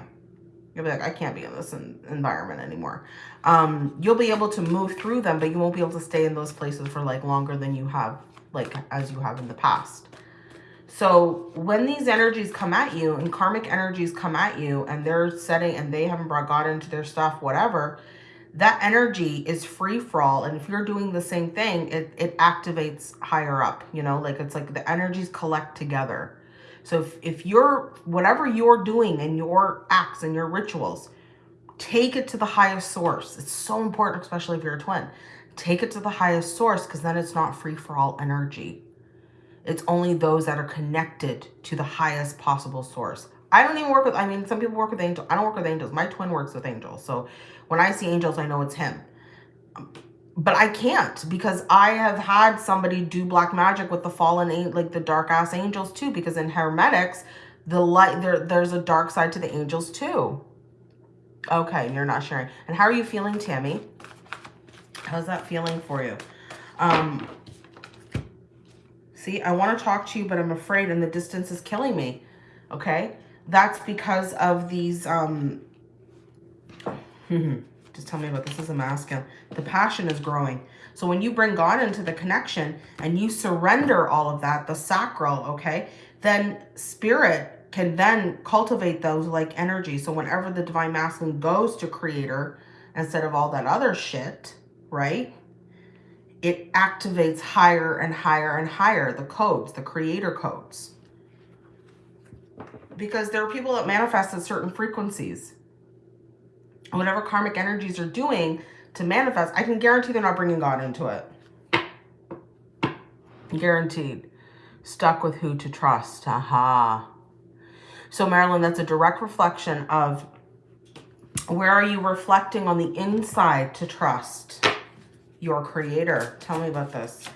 [SPEAKER 1] You'll be like, I can't be in this environment anymore. Um, you'll be able to move through them, but you won't be able to stay in those places for like longer than you have, like as you have in the past. So when these energies come at you and karmic energies come at you and they're setting and they haven't brought God into their stuff, whatever, that energy is free for all. And if you're doing the same thing, it, it activates higher up, you know, like it's like the energies collect together. So if, if you're, whatever you're doing in your acts and your rituals, take it to the highest source. It's so important, especially if you're a twin. Take it to the highest source because then it's not free for all energy. It's only those that are connected to the highest possible source. I don't even work with, I mean, some people work with angels. I don't work with angels. My twin works with angels. So when I see angels, I know it's him. But I can't because I have had somebody do black magic with the fallen, like the dark ass angels too. Because in Hermetics, the light, there, there's a dark side to the angels too. Okay, you're not sharing. And how are you feeling, Tammy? How's that feeling for you? Um, See, I want to talk to you, but I'm afraid and the distance is killing me. Okay? That's because of these, um, just tell me about this is a masculine. The passion is growing. So when you bring God into the connection and you surrender all of that, the sacral, okay, then spirit can then cultivate those like energy. So whenever the divine masculine goes to creator instead of all that other shit, right? It activates higher and higher and higher, the codes, the creator codes. Because there are people that manifest at certain frequencies. Whatever karmic energies are doing to manifest, I can guarantee they're not bringing God into it. Guaranteed. Stuck with who to trust. Aha. So Marilyn, that's a direct reflection of where are you reflecting on the inside to trust? Your creator. Tell me about this.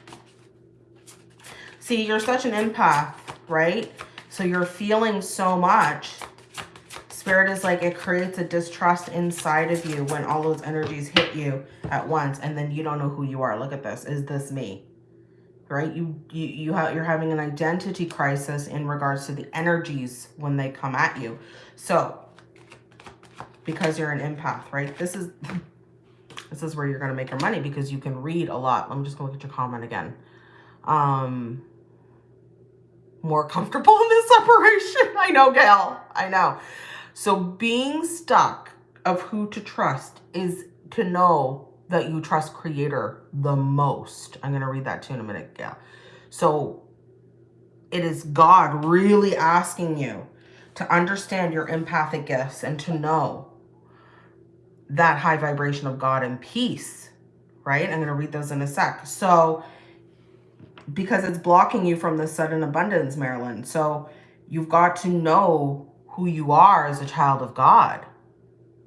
[SPEAKER 1] See, you're such an empath, right? So you're feeling so much. Spirit is like it creates a distrust inside of you when all those energies hit you at once and then you don't know who you are. Look at this. Is this me? Right? You you you have you're having an identity crisis in regards to the energies when they come at you. So because you're an empath, right? This is this is where you're going to make your money because you can read a lot. Me just go look at your comment again. Um, more comfortable in this separation. I know, Gail. I know. So being stuck of who to trust is to know that you trust creator the most. I'm going to read that too in a minute, Gail. So it is God really asking you to understand your empathic gifts and to know that high vibration of God and peace, right? I'm going to read those in a sec. So, because it's blocking you from the sudden abundance, Marilyn. So, you've got to know who you are as a child of God.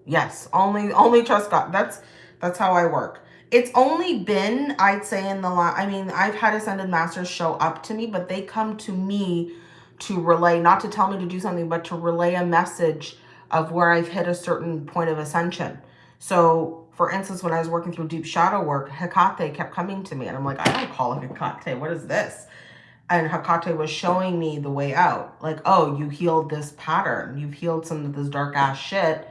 [SPEAKER 1] Yes, only only trust God. That's that's how I work. It's only been, I'd say, in the last, I mean, I've had Ascended Masters show up to me, but they come to me to relay, not to tell me to do something, but to relay a message of where I've hit a certain point of ascension. So for instance, when I was working through deep shadow work, Hecate kept coming to me and I'm like, I don't call Hecate. What is this? And Hecate was showing me the way out. Like, oh, you healed this pattern. You've healed some of this dark ass shit.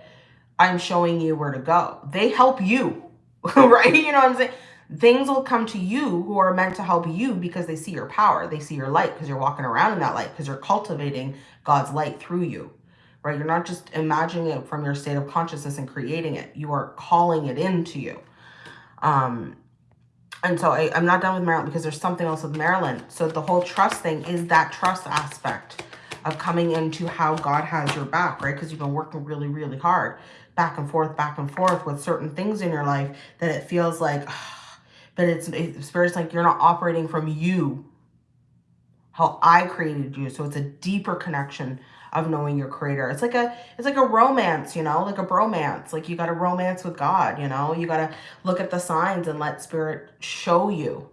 [SPEAKER 1] I'm showing you where to go. They help you, right? You know what I'm saying? Things will come to you who are meant to help you because they see your power. They see your light because you're walking around in that light because you're cultivating God's light through you right? You're not just imagining it from your state of consciousness and creating it. You are calling it into you. Um, and so I, I'm not done with Marilyn because there's something else with Marilyn. So the whole trust thing is that trust aspect of coming into how God has your back, right? Because you've been working really, really hard back and forth, back and forth with certain things in your life that it feels like, but it's, it's very like you're not operating from you, how I created you. So it's a deeper connection of knowing your creator. It's like a it's like a romance, you know, like a bromance. Like you got to romance with God, you know. You got to look at the signs and let spirit show you.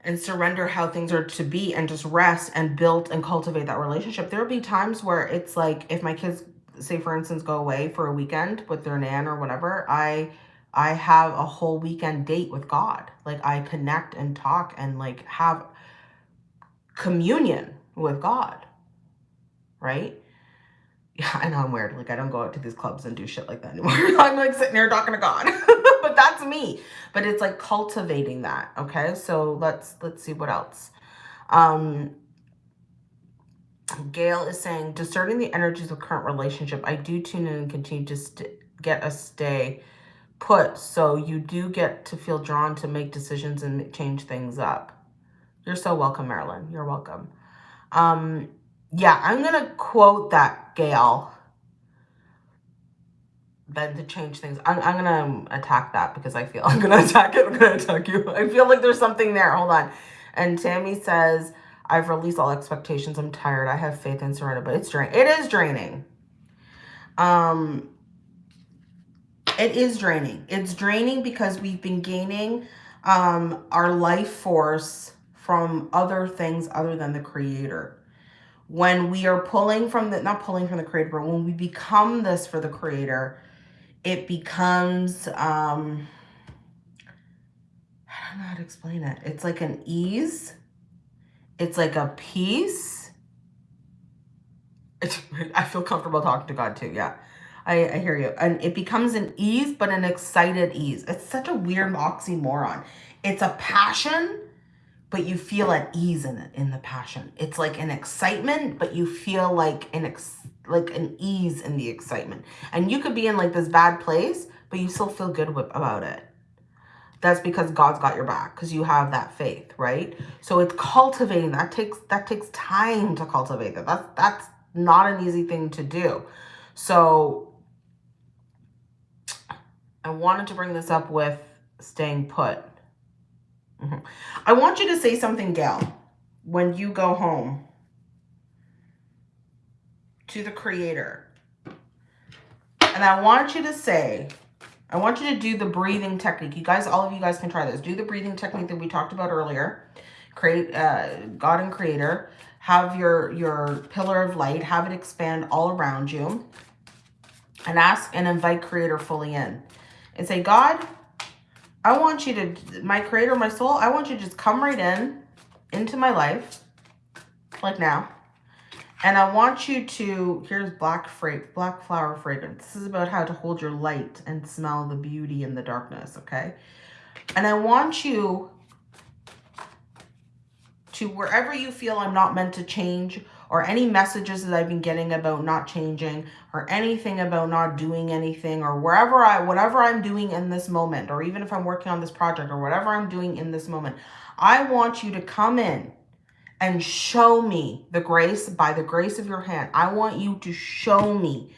[SPEAKER 1] And surrender how things are to be and just rest and build and cultivate that relationship. There'll be times where it's like if my kids say for instance go away for a weekend with their nan or whatever, I I have a whole weekend date with God. Like I connect and talk and like have communion with God right? Yeah, I know I'm weird. Like, I don't go out to these clubs and do shit like that anymore. I'm like sitting here talking to God. but that's me. But it's like cultivating that, okay? So let's let's see what else. Um, Gail is saying, discerning the energies of current relationship, I do tune in and continue to get a stay put. So you do get to feel drawn to make decisions and change things up. You're so welcome, Marilyn. You're welcome. Um, yeah, I'm going to quote that, Gail. Then to change things. I'm, I'm going to attack that because I feel I'm going to attack it. I'm going to attack you. I feel like there's something there. Hold on. And Tammy says, I've released all expectations. I'm tired. I have faith and surrender, but it's draining. It is draining. Um, it is draining. It's draining because we've been gaining um, our life force from other things other than the creator when we are pulling from the, not pulling from the creator, but when we become this for the creator, it becomes, um, I don't know how to explain it. It's like an ease. It's like a peace. It's, I feel comfortable talking to God too. Yeah, I, I hear you. And it becomes an ease, but an excited ease. It's such a weird oxymoron. It's a passion but you feel at ease in it in the passion. It's like an excitement, but you feel like an ex like an ease in the excitement. And you could be in like this bad place, but you still feel good about it. That's because God's got your back because you have that faith, right? So it's cultivating that takes that takes time to cultivate that. That's that's not an easy thing to do. So I wanted to bring this up with staying put Mm -hmm. I want you to say something, Gail, when you go home to the creator. And I want you to say, I want you to do the breathing technique. You guys, all of you guys can try this. Do the breathing technique that we talked about earlier. Create uh, God and creator. Have your, your pillar of light. Have it expand all around you. And ask and invite creator fully in. And say, God, I want you to, my creator, my soul, I want you to just come right in, into my life, like now. And I want you to, here's black, fra black flower fragrance. This is about how to hold your light and smell the beauty in the darkness, okay? And I want you to, wherever you feel I'm not meant to change, or any messages that I've been getting about not changing, or anything about not doing anything, or wherever I, whatever I'm doing in this moment, or even if I'm working on this project, or whatever I'm doing in this moment, I want you to come in and show me the grace by the grace of your hand. I want you to show me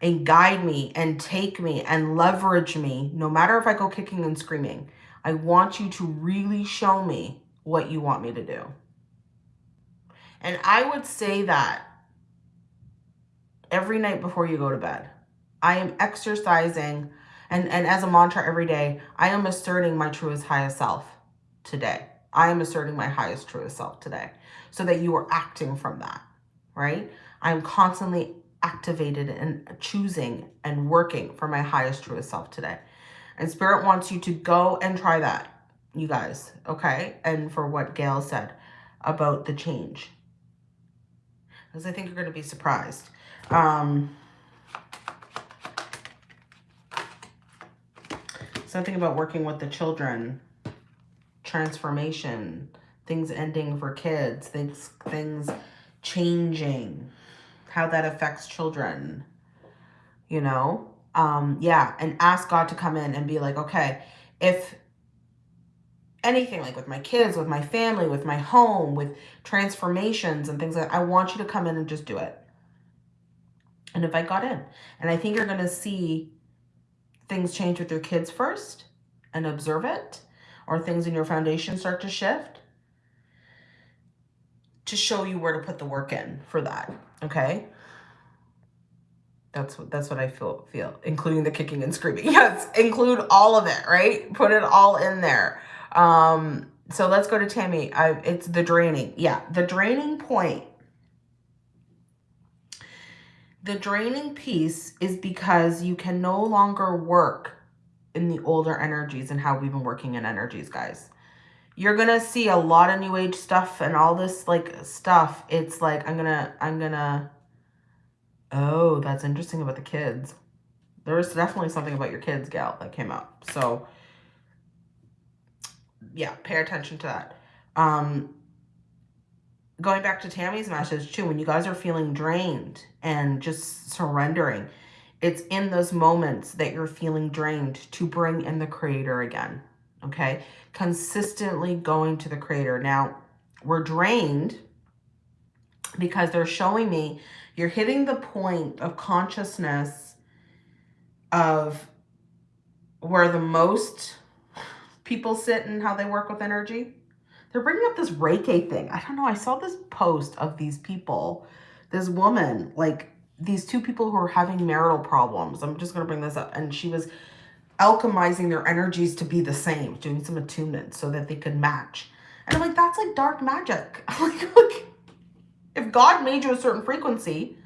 [SPEAKER 1] and guide me and take me and leverage me, no matter if I go kicking and screaming. I want you to really show me what you want me to do. And I would say that every night before you go to bed. I am exercising and, and as a mantra every day, I am asserting my truest highest self today. I am asserting my highest truest self today so that you are acting from that, right? I'm constantly activated and choosing and working for my highest truest self today. And spirit wants you to go and try that, you guys, okay? And for what Gail said about the change. Because I think you're going to be surprised. Um, something about working with the children. Transformation, things ending for kids, things, things changing, how that affects children, you know? Um, yeah, and ask God to come in and be like, okay, if anything like with my kids, with my family, with my home, with transformations and things like that, I want you to come in and just do it. And if I got in, and I think you're going to see things change with your kids first and observe it or things in your foundation start to shift to show you where to put the work in for that. Okay. That's what, that's what I feel, feel, including the kicking and screaming. Yes. Include all of it, right? Put it all in there. Um, so let's go to Tammy. I, it's the draining. Yeah. The draining point. The draining piece is because you can no longer work in the older energies and how we've been working in energies, guys. You're going to see a lot of new age stuff and all this like stuff. It's like, I'm going to, I'm going to, oh, that's interesting about the kids. There's definitely something about your kids, gal, that came up. So yeah, pay attention to that. Um, going back to Tammy's message too, when you guys are feeling drained and just surrendering, it's in those moments that you're feeling drained to bring in the creator again. Okay. Consistently going to the creator. Now we're drained because they're showing me you're hitting the point of consciousness of where the most people sit and how they work with energy. They're bringing up this Reiki thing. I don't know. I saw this post of these people, this woman, like these two people who are having marital problems. I'm just going to bring this up. And she was alchemizing their energies to be the same, doing some attunement so that they could match. And I'm like, that's like dark magic. like, look, if God made you a certain frequency,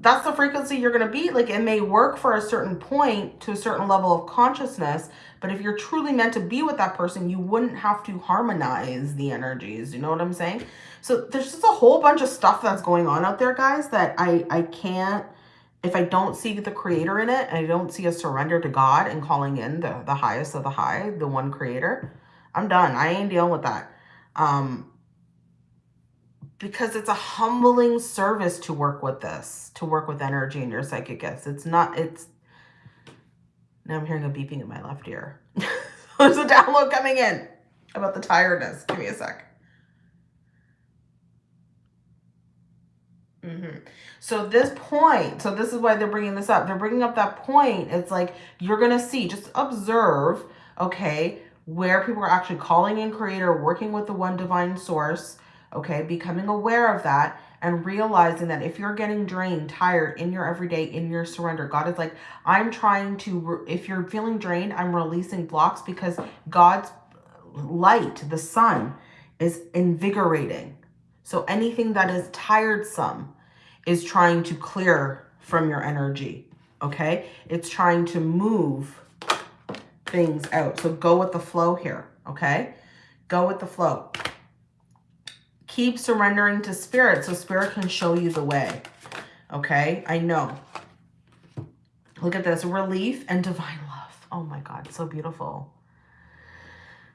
[SPEAKER 1] that's the frequency you're going to be. Like, it may work for a certain point to a certain level of consciousness, but if you're truly meant to be with that person, you wouldn't have to harmonize the energies. You know what I'm saying? So there's just a whole bunch of stuff that's going on out there, guys, that I, I can't, if I don't see the creator in it and I don't see a surrender to God and calling in the, the highest of the high, the one creator, I'm done. I ain't dealing with that. Um, because it's a humbling service to work with this, to work with energy and your psychic gifts. It's not, it's, now I'm hearing a beeping in my left ear. There's a download coming in about the tiredness. Give me a sec. Mm -hmm. So this point, so this is why they're bringing this up. They're bringing up that point. It's like you're going to see, just observe, okay, where people are actually calling in creator, working with the one divine source, okay, becoming aware of that and realizing that if you're getting drained, tired in your everyday, in your surrender, God is like, I'm trying to, if you're feeling drained, I'm releasing blocks because God's light, the sun, is invigorating. So anything that is tiresome is trying to clear from your energy, okay? It's trying to move things out. So go with the flow here, okay? Go with the flow Keep surrendering to spirit so spirit can show you the way. Okay, I know. Look at this, relief and divine love. Oh my God, so beautiful.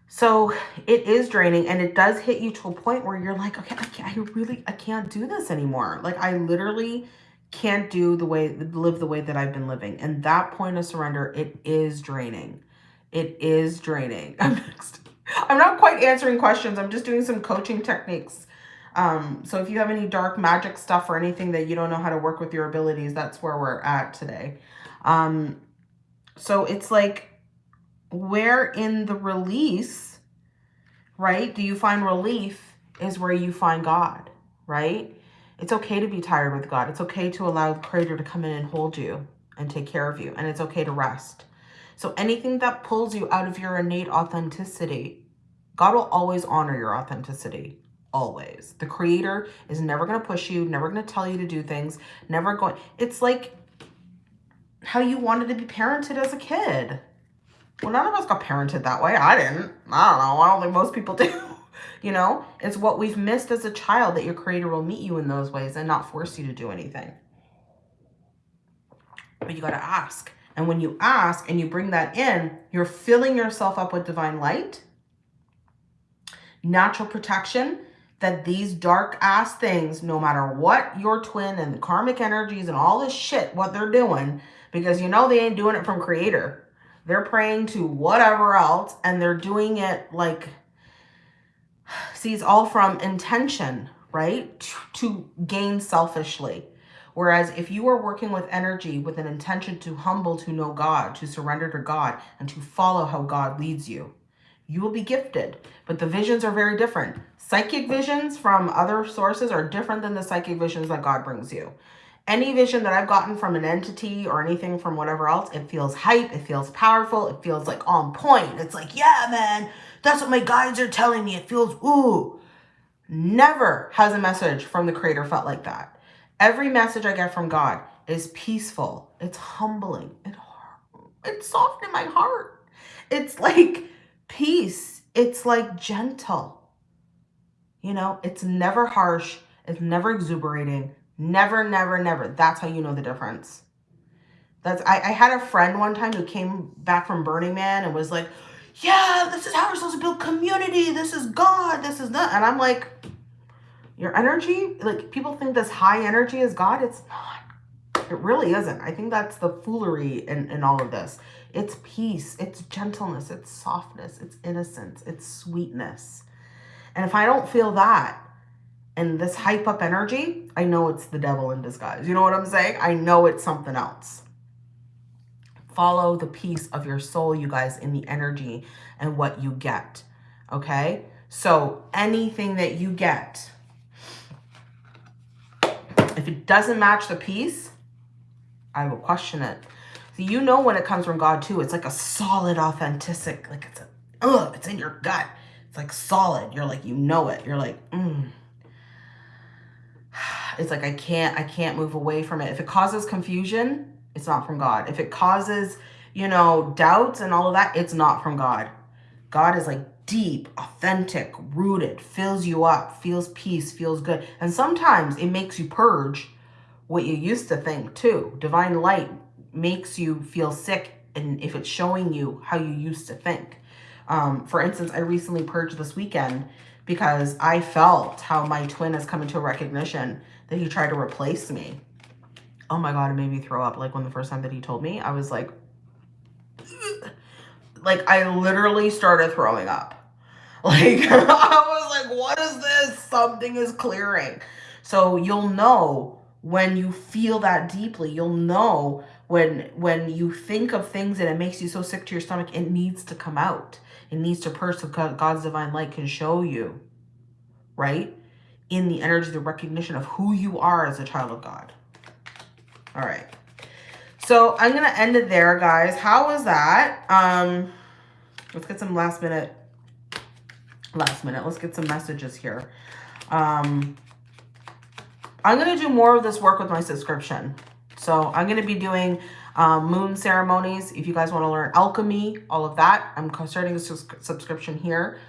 [SPEAKER 1] So it is draining and it does hit you to a point where you're like, okay, I, I really, I can't do this anymore. Like I literally can't do the way, live the way that I've been living. And that point of surrender, it is draining. It is draining. I'm next. I'm not quite answering questions. I'm just doing some coaching techniques. Um, so if you have any dark magic stuff or anything that you don't know how to work with your abilities, that's where we're at today. Um, so it's like, where in the release, right, do you find relief is where you find God, right? It's okay to be tired with God. It's okay to allow the creator to come in and hold you and take care of you. And it's okay to rest. So anything that pulls you out of your innate authenticity, God will always honor your authenticity. Always. The creator is never going to push you, never going to tell you to do things, never going. It's like how you wanted to be parented as a kid. Well, none of us got parented that way. I didn't. I don't know. I don't think most people do. you know, it's what we've missed as a child that your creator will meet you in those ways and not force you to do anything. But you got to ask. And when you ask and you bring that in, you're filling yourself up with divine light, natural protection, that these dark ass things, no matter what your twin and the karmic energies and all this shit, what they're doing, because you know they ain't doing it from creator. They're praying to whatever else and they're doing it like, see, it's all from intention, right? To, to gain selfishly. Whereas if you are working with energy with an intention to humble to know God, to surrender to God, and to follow how God leads you, you will be gifted. But the visions are very different. Psychic visions from other sources are different than the psychic visions that God brings you. Any vision that I've gotten from an entity or anything from whatever else, it feels hype, it feels powerful, it feels like on point. It's like, yeah, man, that's what my guides are telling me. It feels, ooh. Never has a message from the creator felt like that. Every message I get from God is peaceful. It's humbling. It, it's soft in my heart. It's like peace. It's like gentle. You know, it's never harsh. It's never exuberating. Never, never, never. That's how you know the difference. That's I, I had a friend one time who came back from Burning Man and was like, yeah, this is how we're supposed to build community. This is God. This is that. And I'm like, your energy, like people think this high energy is God. It's not. It really isn't. I think that's the foolery in, in all of this. It's peace. It's gentleness. It's softness. It's innocence. It's sweetness. And if I don't feel that and this hype up energy, I know it's the devil in disguise. You know what I'm saying? I know it's something else. Follow the peace of your soul, you guys, in the energy and what you get. Okay? So anything that you get, if it doesn't match the piece, I will question it. You know when it comes from God too, it's like a solid, authentic, like it's a, ugh, it's in your gut. It's like solid. You're like, you know it. You're like, mm. It's like, I can't, I can't move away from it. If it causes confusion, it's not from God. If it causes, you know, doubts and all of that, it's not from God. God is like deep, authentic, rooted, fills you up, feels peace, feels good. And sometimes it makes you purge what you used to think too. Divine light makes you feel sick and if it's showing you how you used to think. Um, for instance, I recently purged this weekend because I felt how my twin has come into a recognition that he tried to replace me. Oh my God, it made me throw up. Like when the first time that he told me, I was like, like I literally started throwing up. Like, I was like, what is this? Something is clearing. So you'll know when you feel that deeply. You'll know when when you think of things and it makes you so sick to your stomach, it needs to come out. It needs to purge so God's divine light can show you, right? In the energy, the recognition of who you are as a child of God. All right. So I'm going to end it there, guys. How was that? Um, let's get some last minute last minute. Let's get some messages here. Um, I'm going to do more of this work with my subscription. So I'm going to be doing um, moon ceremonies. If you guys want to learn alchemy, all of that, I'm starting a subscription here.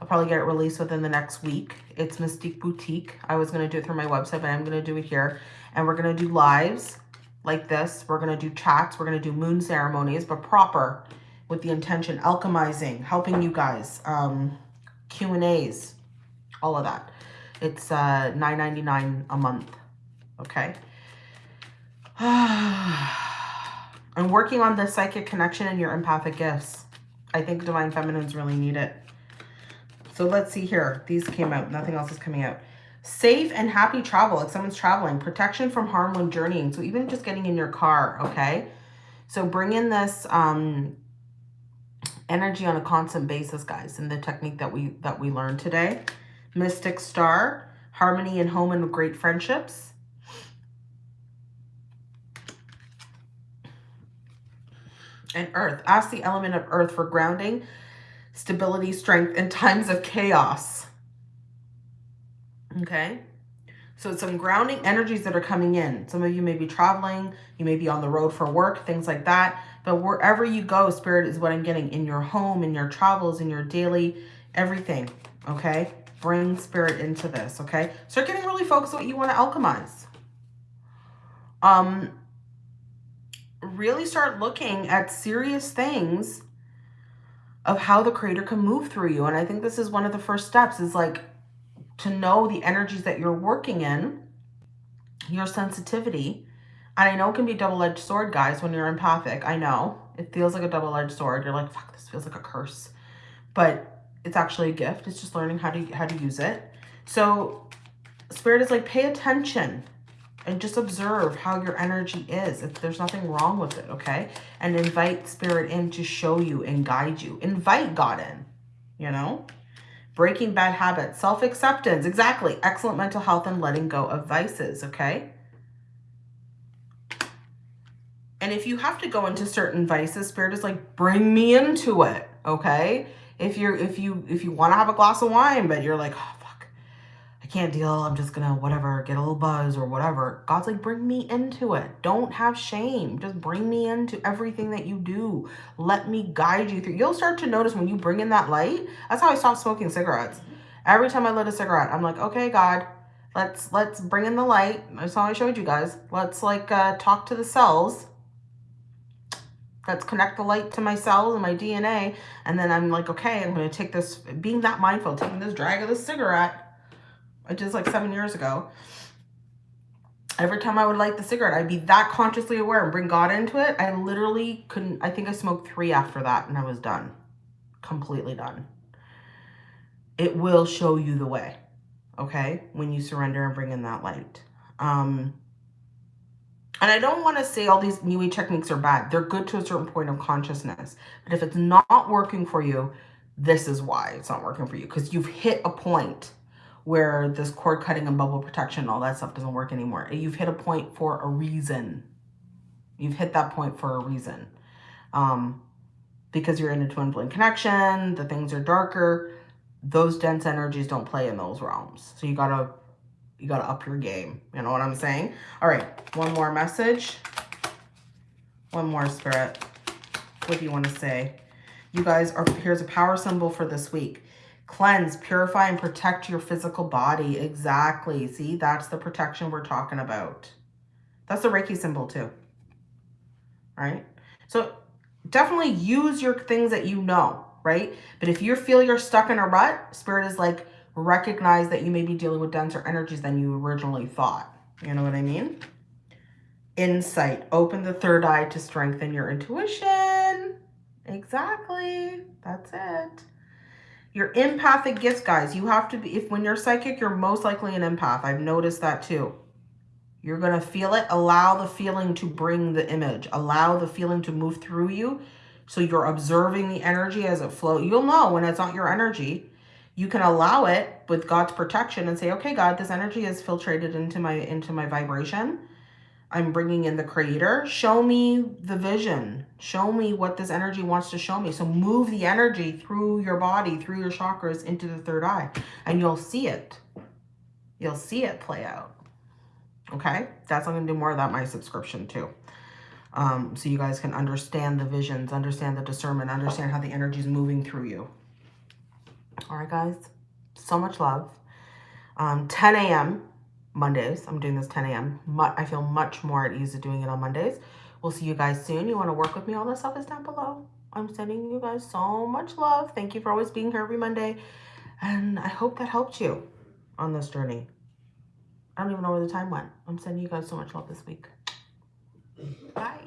[SPEAKER 1] I'll probably get it released within the next week. It's Mystique Boutique. I was going to do it through my website, but I'm going to do it here. And we're going to do lives like this. We're going to do chats. We're going to do moon ceremonies, but proper with the intention, alchemizing, helping you guys, um, Q&As, all of that. It's uh, $9.99 a month, okay? I'm working on the psychic connection and your empathic gifts. I think Divine Feminines really need it. So let's see here. These came out. Nothing else is coming out. Safe and happy travel. Like someone's traveling. Protection from harm when journeying. So even just getting in your car, okay? So bring in this um, energy on a constant basis, guys, in the technique that we that we learned today. Mystic Star. Harmony in home and great friendships. And Earth. Ask the element of Earth for grounding stability, strength in times of chaos. Okay. So some grounding energies that are coming in. Some of you may be traveling. You may be on the road for work, things like that. But wherever you go, spirit is what I'm getting in your home, in your travels, in your daily, everything. Okay. Bring spirit into this. Okay. Start getting really focused on what you want to alchemize. Um, really start looking at serious things of how the creator can move through you. And I think this is one of the first steps is like to know the energies that you're working in, your sensitivity. And I know it can be double-edged sword, guys, when you're empathic. I know. It feels like a double-edged sword. You're like, fuck, this feels like a curse. But it's actually a gift. It's just learning how to how to use it. So spirit is like, pay attention and just observe how your energy is. If there's nothing wrong with it, okay? And invite spirit in to show you and guide you. Invite God in, you know? Breaking bad habits, self-acceptance, exactly. Excellent mental health and letting go of vices, okay? And if you have to go into certain vices, spirit is like, bring me into it, okay? If you're if you if you want to have a glass of wine, but you're like, oh, can't deal. I'm just gonna whatever, get a little buzz or whatever. God's like, bring me into it. Don't have shame. Just bring me into everything that you do. Let me guide you through. You'll start to notice when you bring in that light. That's how I stopped smoking cigarettes. Every time I lit a cigarette, I'm like, okay, God, let's let's bring in the light. That's how I showed you guys. Let's like uh, talk to the cells. Let's connect the light to my cells and my DNA. And then I'm like, okay, I'm going to take this, being that mindful, taking this drag of the cigarette I did like seven years ago. Every time I would light the cigarette, I'd be that consciously aware and bring God into it. I literally couldn't, I think I smoked three after that and I was done. Completely done. It will show you the way, okay? When you surrender and bring in that light. Um, and I don't want to say all these New Age techniques are bad. They're good to a certain point of consciousness. But if it's not working for you, this is why it's not working for you. Because you've hit a point where this cord cutting and bubble protection, all that stuff doesn't work anymore. You've hit a point for a reason. You've hit that point for a reason. Um, because you're in a twin flame connection, the things are darker, those dense energies don't play in those realms. So you gotta, you gotta up your game. You know what I'm saying? All right, one more message. One more spirit. What do you want to say? You guys are, here's a power symbol for this week. Cleanse, purify, and protect your physical body. Exactly. See, that's the protection we're talking about. That's the Reiki symbol too. Right? So definitely use your things that you know, right? But if you feel you're stuck in a rut, spirit is like, recognize that you may be dealing with denser energies than you originally thought. You know what I mean? Insight. Open the third eye to strengthen your intuition. Exactly. That's it. Your empathic gifts, guys, you have to be, if when you're psychic, you're most likely an empath. I've noticed that too. You're going to feel it. Allow the feeling to bring the image. Allow the feeling to move through you. So you're observing the energy as it flows. You'll know when it's not your energy. You can allow it with God's protection and say, okay, God, this energy is filtrated into my, into my vibration. I'm bringing in the creator. Show me the vision. Show me what this energy wants to show me. So move the energy through your body, through your chakras into the third eye and you'll see it. You'll see it play out. Okay. That's, I'm going to do more of that my subscription too. Um, so you guys can understand the visions, understand the discernment, understand how the energy is moving through you. All right, guys. So much love. Um, 10 a.m. Mondays. I'm doing this 10 a.m. I feel much more at ease of doing it on Mondays. We'll see you guys soon. You want to work with me? All this stuff is down below. I'm sending you guys so much love. Thank you for always being here every Monday. And I hope that helped you on this journey. I don't even know where the time went. I'm sending you guys so much love this week. Bye.